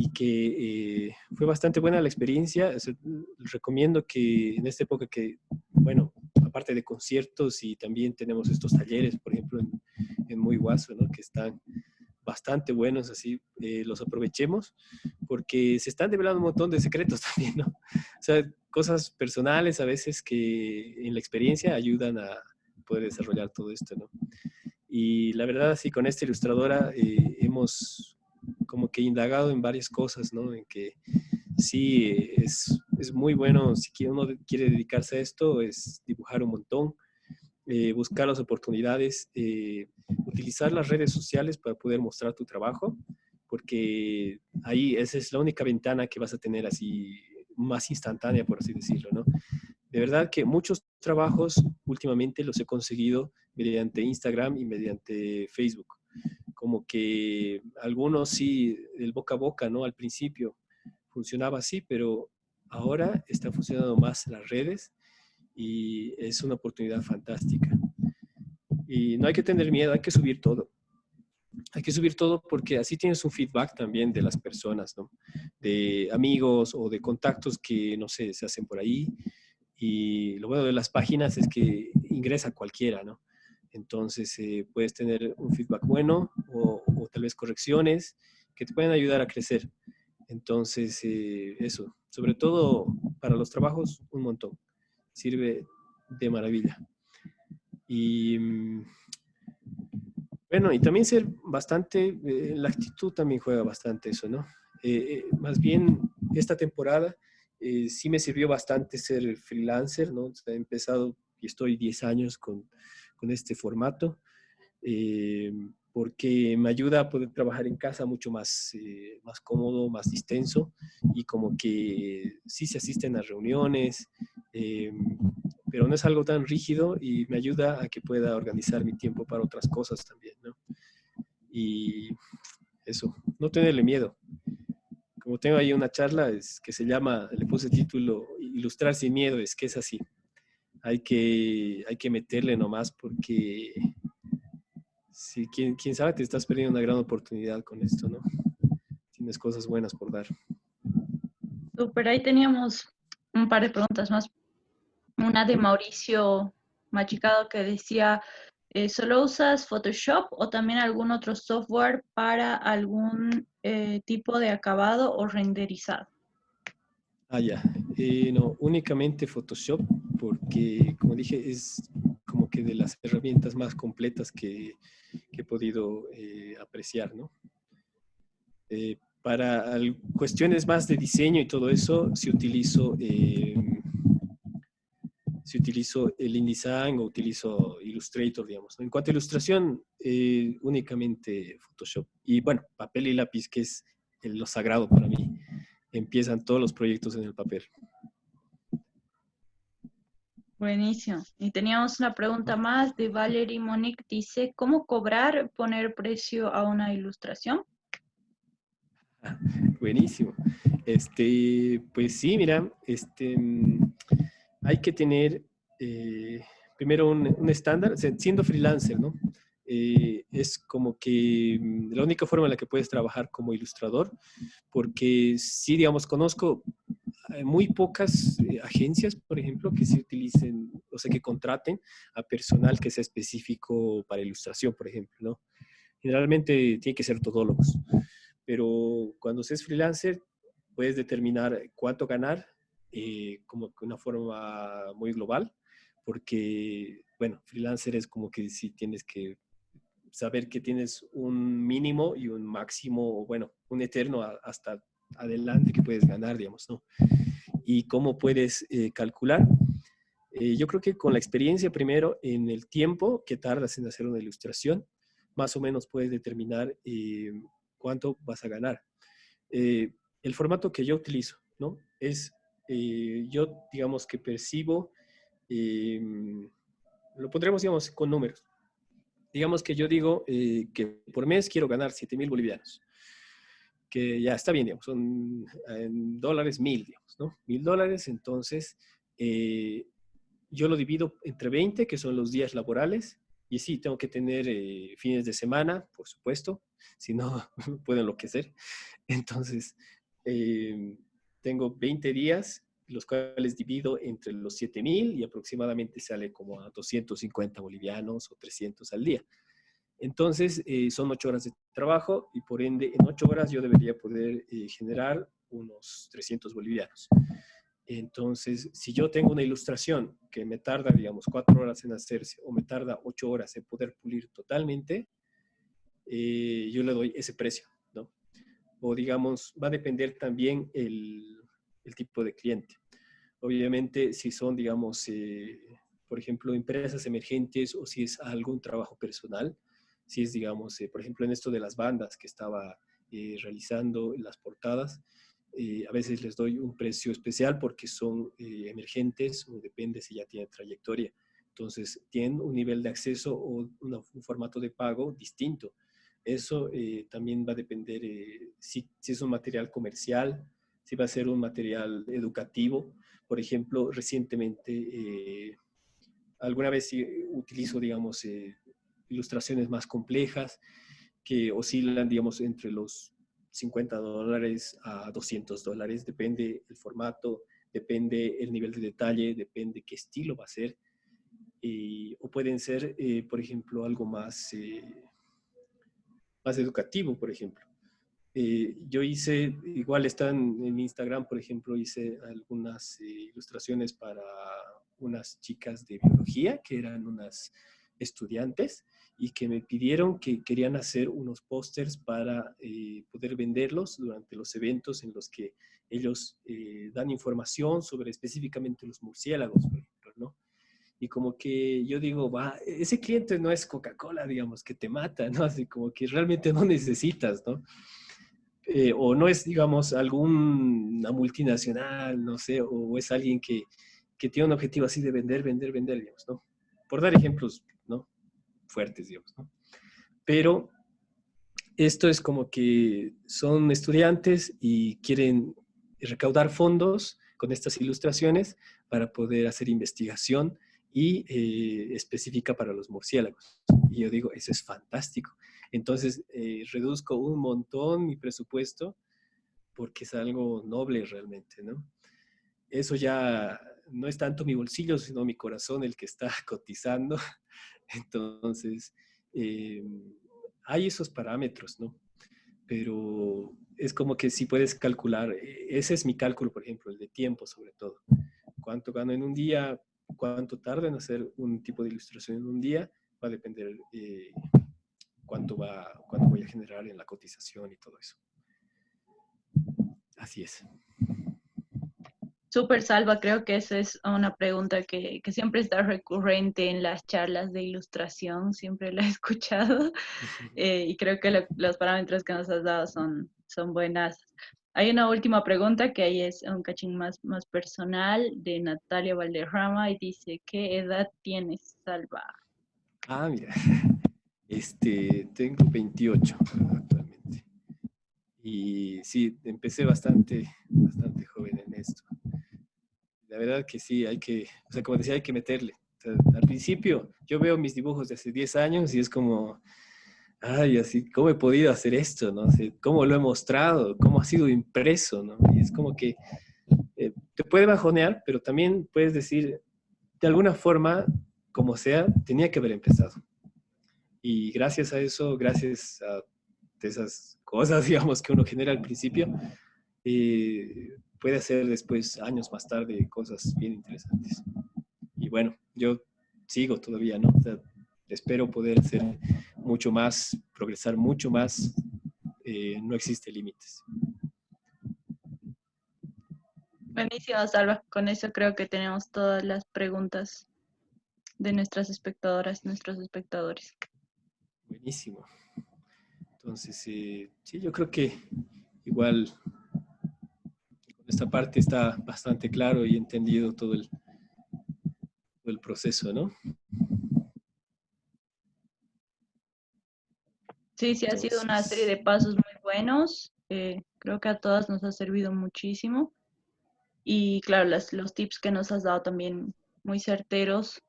y que eh, fue bastante buena la experiencia. recomiendo que en esta época que, bueno, aparte de conciertos y también tenemos estos talleres, por ejemplo, en, en Muy Guaso, ¿no? que están bastante buenos, así eh, los aprovechemos, porque se están develando un montón de secretos también, ¿no? O sea, cosas personales a veces que en la experiencia ayudan a poder desarrollar todo esto, ¿no? Y la verdad, sí, con esta ilustradora eh, hemos como que indagado en varias cosas, ¿no? En que sí, es, es muy bueno, si uno quiere dedicarse a esto, es dibujar un montón, eh, buscar las oportunidades, eh, utilizar las redes sociales para poder mostrar tu trabajo, porque ahí esa es la única ventana que vas a tener así más instantánea, por así decirlo, ¿no? De verdad que muchos trabajos últimamente los he conseguido mediante Instagram y mediante Facebook. Como que algunos sí, el boca a boca, ¿no? Al principio funcionaba así, pero ahora está funcionando más las redes y es una oportunidad fantástica. Y no hay que tener miedo, hay que subir todo. Hay que subir todo porque así tienes un feedback también de las personas, ¿no? De amigos o de contactos que, no sé, se hacen por ahí. Y lo bueno de las páginas es que ingresa cualquiera, ¿no? Entonces eh, puedes tener un feedback bueno o, tal vez correcciones que te pueden ayudar a crecer. Entonces, eh, eso, sobre todo para los trabajos, un montón sirve de maravilla. Y mm, bueno, y también ser bastante, eh, la actitud también juega bastante eso, ¿no? Eh, eh, más bien, esta temporada sí me sirvió bastante ser freelancer, ¿no? He empezado y estoy 10 años con, con este formato porque me ayuda a poder trabajar en casa mucho más, eh, más cómodo, más distenso y como que sí se asisten a reuniones, eh, pero no es algo tan rígido y me ayuda a que pueda organizar mi tiempo para otras cosas también, ¿no? Y eso, no tenerle miedo. Como tengo ahí una charla es, que se llama, le puse título, Ilustrar sin miedo, es que es así. Hay que, hay que meterle nomás porque sí, quién, quién sabe, te estás perdiendo una gran oportunidad con esto, ¿no? Tienes cosas buenas por dar. Super, ahí teníamos un par de preguntas más. Una de Mauricio Machicado que decía, eh, ¿solo usas Photoshop o también algún otro software para algún eh, tipo de acabado o renderizado? Ah, ya. Eh, no, únicamente Photoshop, porque como dije, es que de las herramientas más completas que, he podido eh, apreciar, ¿no? Eh, para cuestiones más de diseño y todo eso, si utilizo, eh, si utilizo el InDesign o utilizo Illustrator, digamos. En cuanto a ilustración, únicamente Photoshop. Y bueno, papel y lápiz, que es lo sagrado para mí. Empiezan todos los proyectos en el papel. Buenísimo. Y teníamos una pregunta más de Valerie Monique. Dice, ¿cómo cobrar, poner precio a una ilustración? Buenísimo. Este, pues sí, mira, este, hay que tener eh, primero un, estándar, siendo freelancer, ¿no? Eh, es como que mm, la única forma en la que puedes trabajar como ilustrador, porque sí, digamos, conozco muy pocas eh, agencias, por ejemplo, que se utilicen, o sea, que contraten a personal que sea específico para ilustración, por ejemplo, ¿no? Generalmente tiene que ser todólogos, pero cuando se es freelancer, puedes determinar cuánto ganar eh, como de una forma muy global, porque, bueno, freelancer es como que si tienes que saber que tienes un mínimo y un máximo, bueno, un eterno hasta adelante que puedes ganar, digamos, ¿no? Y cómo puedes eh, calcular. Eh, yo creo que con la experiencia primero, en el tiempo que tardas en hacer una ilustración, más o menos puedes determinar eh, cuánto vas a ganar. el formato que yo utilizo, ¿no? Es, yo digamos que percibo, lo pondremos, digamos, con números. Digamos que yo digo que por mes quiero ganar 7 mil bolivianos que ya está bien, digamos, son dólares mil, digamos, ¿no? Mil dólares, entonces eh, yo lo divido entre 20, que son los días laborales, Y sí, tengo que tener eh, fines de semana, por supuesto, si no, puedo enloquecer. Entonces, eh, tengo 20 días, los cuales divido entre los 7000 y aproximadamente sale como a 250 bolivianos o 300 al día. Entonces, eh, son 8 horas de trabajo y por ende, en 8 horas yo debería poder generar unos 300 bolivianos. Entonces, si yo tengo una ilustración que me tarda, digamos, cuatro horas en hacerse o me tarda ocho horas en poder pulir totalmente, eh, yo le doy ese precio, ¿no? O digamos, va a depender también el, tipo de cliente. Obviamente, si son, digamos, eh, por ejemplo, empresas emergentes o si es algún trabajo personal, si es, digamos, eh, por ejemplo, en esto de las bandas que estaba realizando las portadas, eh, a veces les doy un precio especial porque son eh, emergentes o depende si ya tienen trayectoria. Entonces, tienen un nivel de acceso o un formato de pago distinto. Eso eh, también va a depender si, si, es un material comercial, si va a ser un material educativo. Por ejemplo, recientemente, alguna vez utilizo, digamos, ilustraciones más complejas que oscilan, digamos, entre los 50 dólares a 200 dólares, depende el formato, depende el nivel de detalle, depende qué estilo va a ser. o pueden ser, eh, por ejemplo, algo más, eh, más educativo, por ejemplo. Eh, yo hice, igual están en Instagram, por ejemplo, hice algunas ilustraciones para unas chicas de biología que eran unas estudiantes y que me pidieron que querían hacer unos pósters para eh, poder venderlos durante los eventos en los que ellos eh, dan información sobre específicamente los murciélagos, ¿no? Y como que yo digo, va, ese cliente no es Coca-Cola, digamos, que te mata, ¿no? Así como que realmente no necesitas, ¿no? Eh, o no es, digamos, alguna multinacional, no sé, o es alguien que, que tiene un objetivo así de vender, vender, vender, digamos, ¿no? Por dar ejemplos fuertes, digamos, ¿no? Pero esto es como que son estudiantes y quieren recaudar fondos con estas ilustraciones para poder hacer investigación y eh, específica para los murciélagos. Y yo digo, eso es fantástico. Entonces, eh, reduzco un montón mi presupuesto porque es algo noble realmente, ¿no? Eso ya no es tanto mi bolsillo, sino mi corazón el que está cotizando entonces, eh, hay esos parámetros, ¿no? Pero es como que si puedes calcular, eh, ese es mi cálculo, por ejemplo, el de tiempo sobre todo. ¿Cuánto gano en un día? ¿Cuánto tarda en hacer un tipo de ilustración en un día? Va a depender eh, cuánto, va, cuánto voy a generar en la cotización y todo eso. Así es. Súper salva, creo que esa es una pregunta que, siempre está recurrente en las charlas de ilustración, siempre la he escuchado eh, y creo que los parámetros que nos has dado son, son buenas. Hay una última pregunta que ahí es un cachín más, más personal de Natalia Valderrama y dice, ¿qué edad tienes, Salva? Ah, mira, este, tengo 28 actualmente. Y sí, empecé bastante, bastante joven en esto la verdad que sí, hay que, o sea, como decía, hay que meterle. al principio, yo veo mis dibujos de hace 10 años y es como, ay, así, ¿cómo he podido hacer esto? ¿no? ¿Cómo lo he mostrado? ¿Cómo ha sido impreso? ¿no? Y es como que eh, te puede bajonear, pero también puedes decir, de alguna forma, como sea, tenía que haber empezado. Y gracias a eso, gracias a esas cosas, digamos, que uno genera al principio, eh, puede hacer después, años más tarde, cosas bien interesantes. Y bueno, yo sigo todavía, ¿no? espero poder hacer mucho más, progresar mucho más. Eh, no existe límites. Buenísimo, Salva. Con eso creo que tenemos todas las preguntas de nuestras espectadoras, nuestros espectadores. Buenísimo. Entonces, eh, sí, yo creo que igual esta parte está bastante claro y entendido todo el, el proceso, ¿no? Sí, sí, ha sido una serie de pasos muy buenos. Eh, creo que a todas nos ha servido muchísimo. Y claro, las, los tips que nos has dado también muy certeros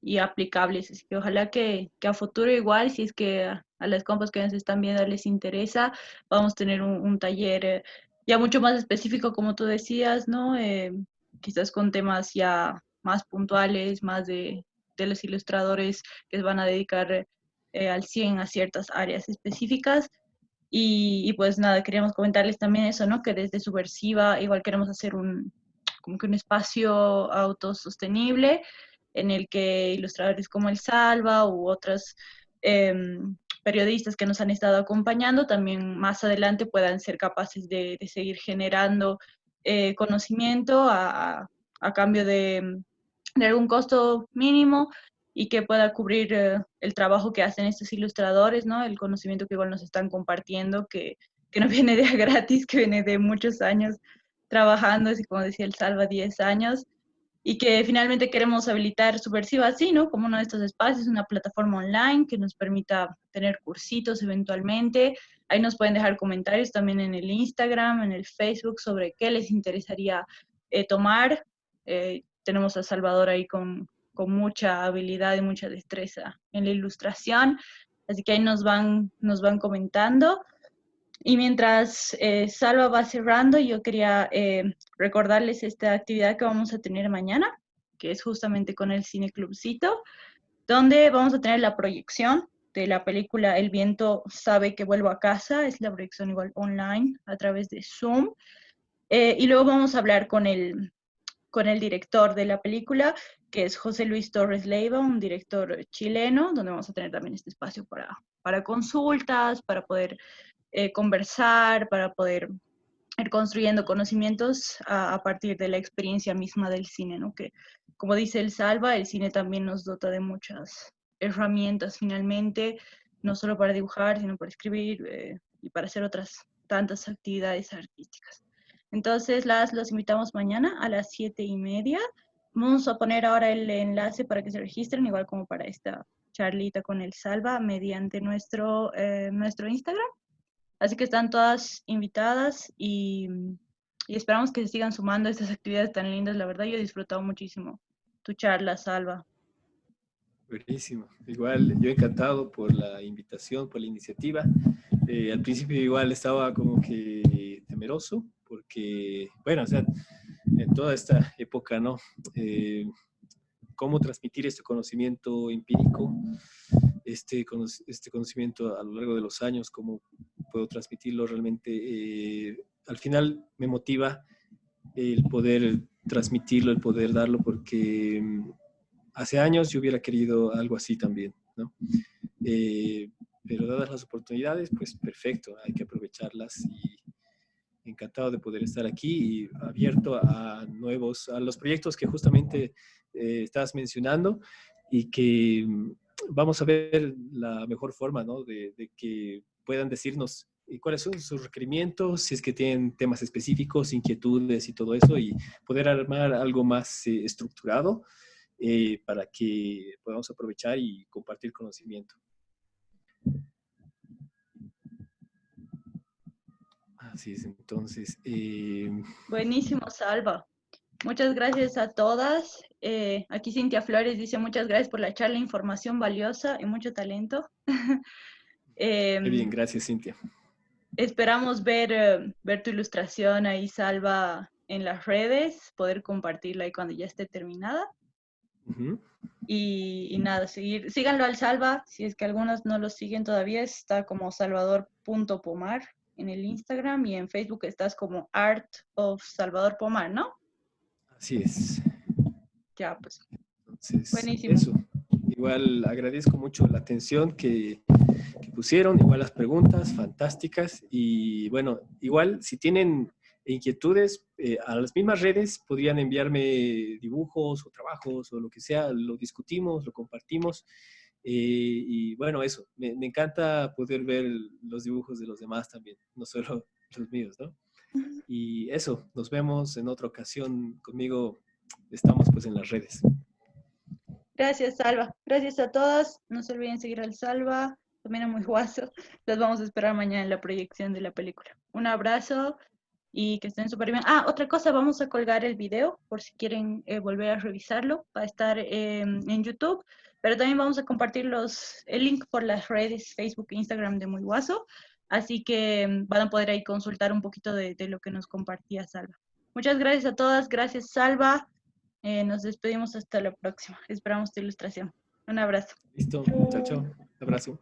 y aplicables. Así que ojalá que, que, a futuro igual, si es que a, las compas que nos están viendo les interesa, vamos a tener un, taller eh, ya mucho más específico, como tú decías, ¿no? Eh, quizás con temas ya más puntuales, más de, de los ilustradores que van a dedicar eh, al 100 a ciertas áreas específicas. Y, pues nada, queríamos comentarles también eso, ¿no? Que desde Subversiva igual queremos hacer un, como que un espacio autosostenible en el que ilustradores como el Salva u otros em, periodistas que nos han estado acompañando también más adelante puedan ser capaces de, seguir generando eh, conocimiento a, cambio de, algún costo mínimo y que pueda cubrir eh, el trabajo que hacen estos ilustradores, ¿no? El conocimiento que igual nos están compartiendo, que, que no viene de gratis, que viene de muchos años trabajando, así como decía el Salva, 10 años, y que finalmente queremos habilitar Subversiva así, ¿no? Como uno de estos espacios, una plataforma online que nos permita tener cursitos eventualmente. Ahí nos pueden dejar comentarios también en el Instagram, en el Facebook sobre qué les interesaría eh, tomar. Eh, tenemos a Salvador ahí con, con mucha habilidad y mucha destreza en la ilustración, así que ahí nos van, nos van comentando. Y mientras eh, Salva va cerrando, yo quería eh, recordarles esta actividad que vamos a tener mañana, que es justamente con el Cine Clubcito, donde vamos a tener la proyección de la película El viento sabe que vuelvo a casa, es la proyección igual online a través de Zoom. Eh, y luego vamos a hablar con el, con el director de la película, que es José Luis Torres Leiva, un director chileno, donde vamos a tener también este espacio para, para consultas, para poder eh, conversar, para poder ir construyendo conocimientos a, partir de la experiencia misma del cine, ¿no? Que, como dice el Salva, el cine también nos dota de muchas herramientas finalmente, no solo para dibujar, sino para escribir eh, y para hacer otras tantas actividades artísticas. Entonces, las los invitamos mañana a las siete y media. Vamos a poner ahora el enlace para que se registren, igual como para esta charlita con el Salva, mediante nuestro, eh, nuestro Instagram. Así que están todas invitadas y, esperamos que se sigan sumando a estas actividades tan lindas. La verdad, yo he disfrutado muchísimo tu charla, Salva. Buenísimo. Igual, yo encantado por la invitación, por la iniciativa. Eh, al principio igual estaba como que temeroso, porque, bueno, o sea, en toda esta época, ¿no? Eh, cómo transmitir este conocimiento empírico, este, este conocimiento a lo largo de los años, cómo puedo transmitirlo realmente. Eh, al final me motiva el poder transmitirlo, el poder darlo, porque mm, hace años yo hubiera querido algo así también, ¿no? Eh, pero dadas las oportunidades, pues perfecto, hay que aprovecharlas y encantado de poder estar aquí y abierto a nuevos, a los proyectos que justamente eh, estás mencionando y que mm, vamos a ver la mejor forma, ¿no? De, de que puedan decirnos eh, cuáles son sus requerimientos, si es que tienen temas específicos, inquietudes y todo eso, y poder armar algo más eh, estructurado eh, para que podamos aprovechar y compartir conocimiento. Así es, entonces... Buenísimo, Salva. Muchas gracias a todas. aquí Cintia Flores dice muchas gracias por la charla, información valiosa y mucho talento. Muy bien, gracias Cintia. Esperamos ver, eh, ver tu ilustración ahí, Salva, en las redes, poder compartirla ahí cuando ya esté terminada. y, nada, seguir, síganlo al Salva, si es que algunos no lo siguen todavía, está como salvador.pomar en el Instagram y en Facebook estás como Art of Salvador Pomar, ¿no? Así es. Ya, pues. Buenísimo. Igual agradezco mucho la atención que, pusieron, igual las preguntas fantásticas y bueno, igual si tienen inquietudes eh, a las mismas redes podrían enviarme dibujos o trabajos o lo que sea, lo discutimos, lo compartimos eh, y bueno, eso, me, me, encanta poder ver los dibujos de los demás también, no solo los míos, ¿no? Y eso, nos vemos en otra ocasión conmigo, estamos pues en las redes. Gracias, Salva. Gracias a todos. No se olviden seguir al Salva, también a Muy Guaso. Los vamos a esperar mañana en la proyección de la película. Un abrazo y que estén súper bien. Ah, otra cosa, vamos a colgar el video por si quieren eh, volver a revisarlo. Va a estar en YouTube, pero también vamos a compartir los, el link por las redes Facebook e Instagram de Muy Guaso. Así que mm, van a poder ahí consultar un poquito de lo que nos compartía Salva. Muchas gracias a todas. Gracias, Salva. Eh, nos despedimos hasta la próxima. Esperamos tu ilustración. Un abrazo. Listo. Chao, chao. Un abrazo.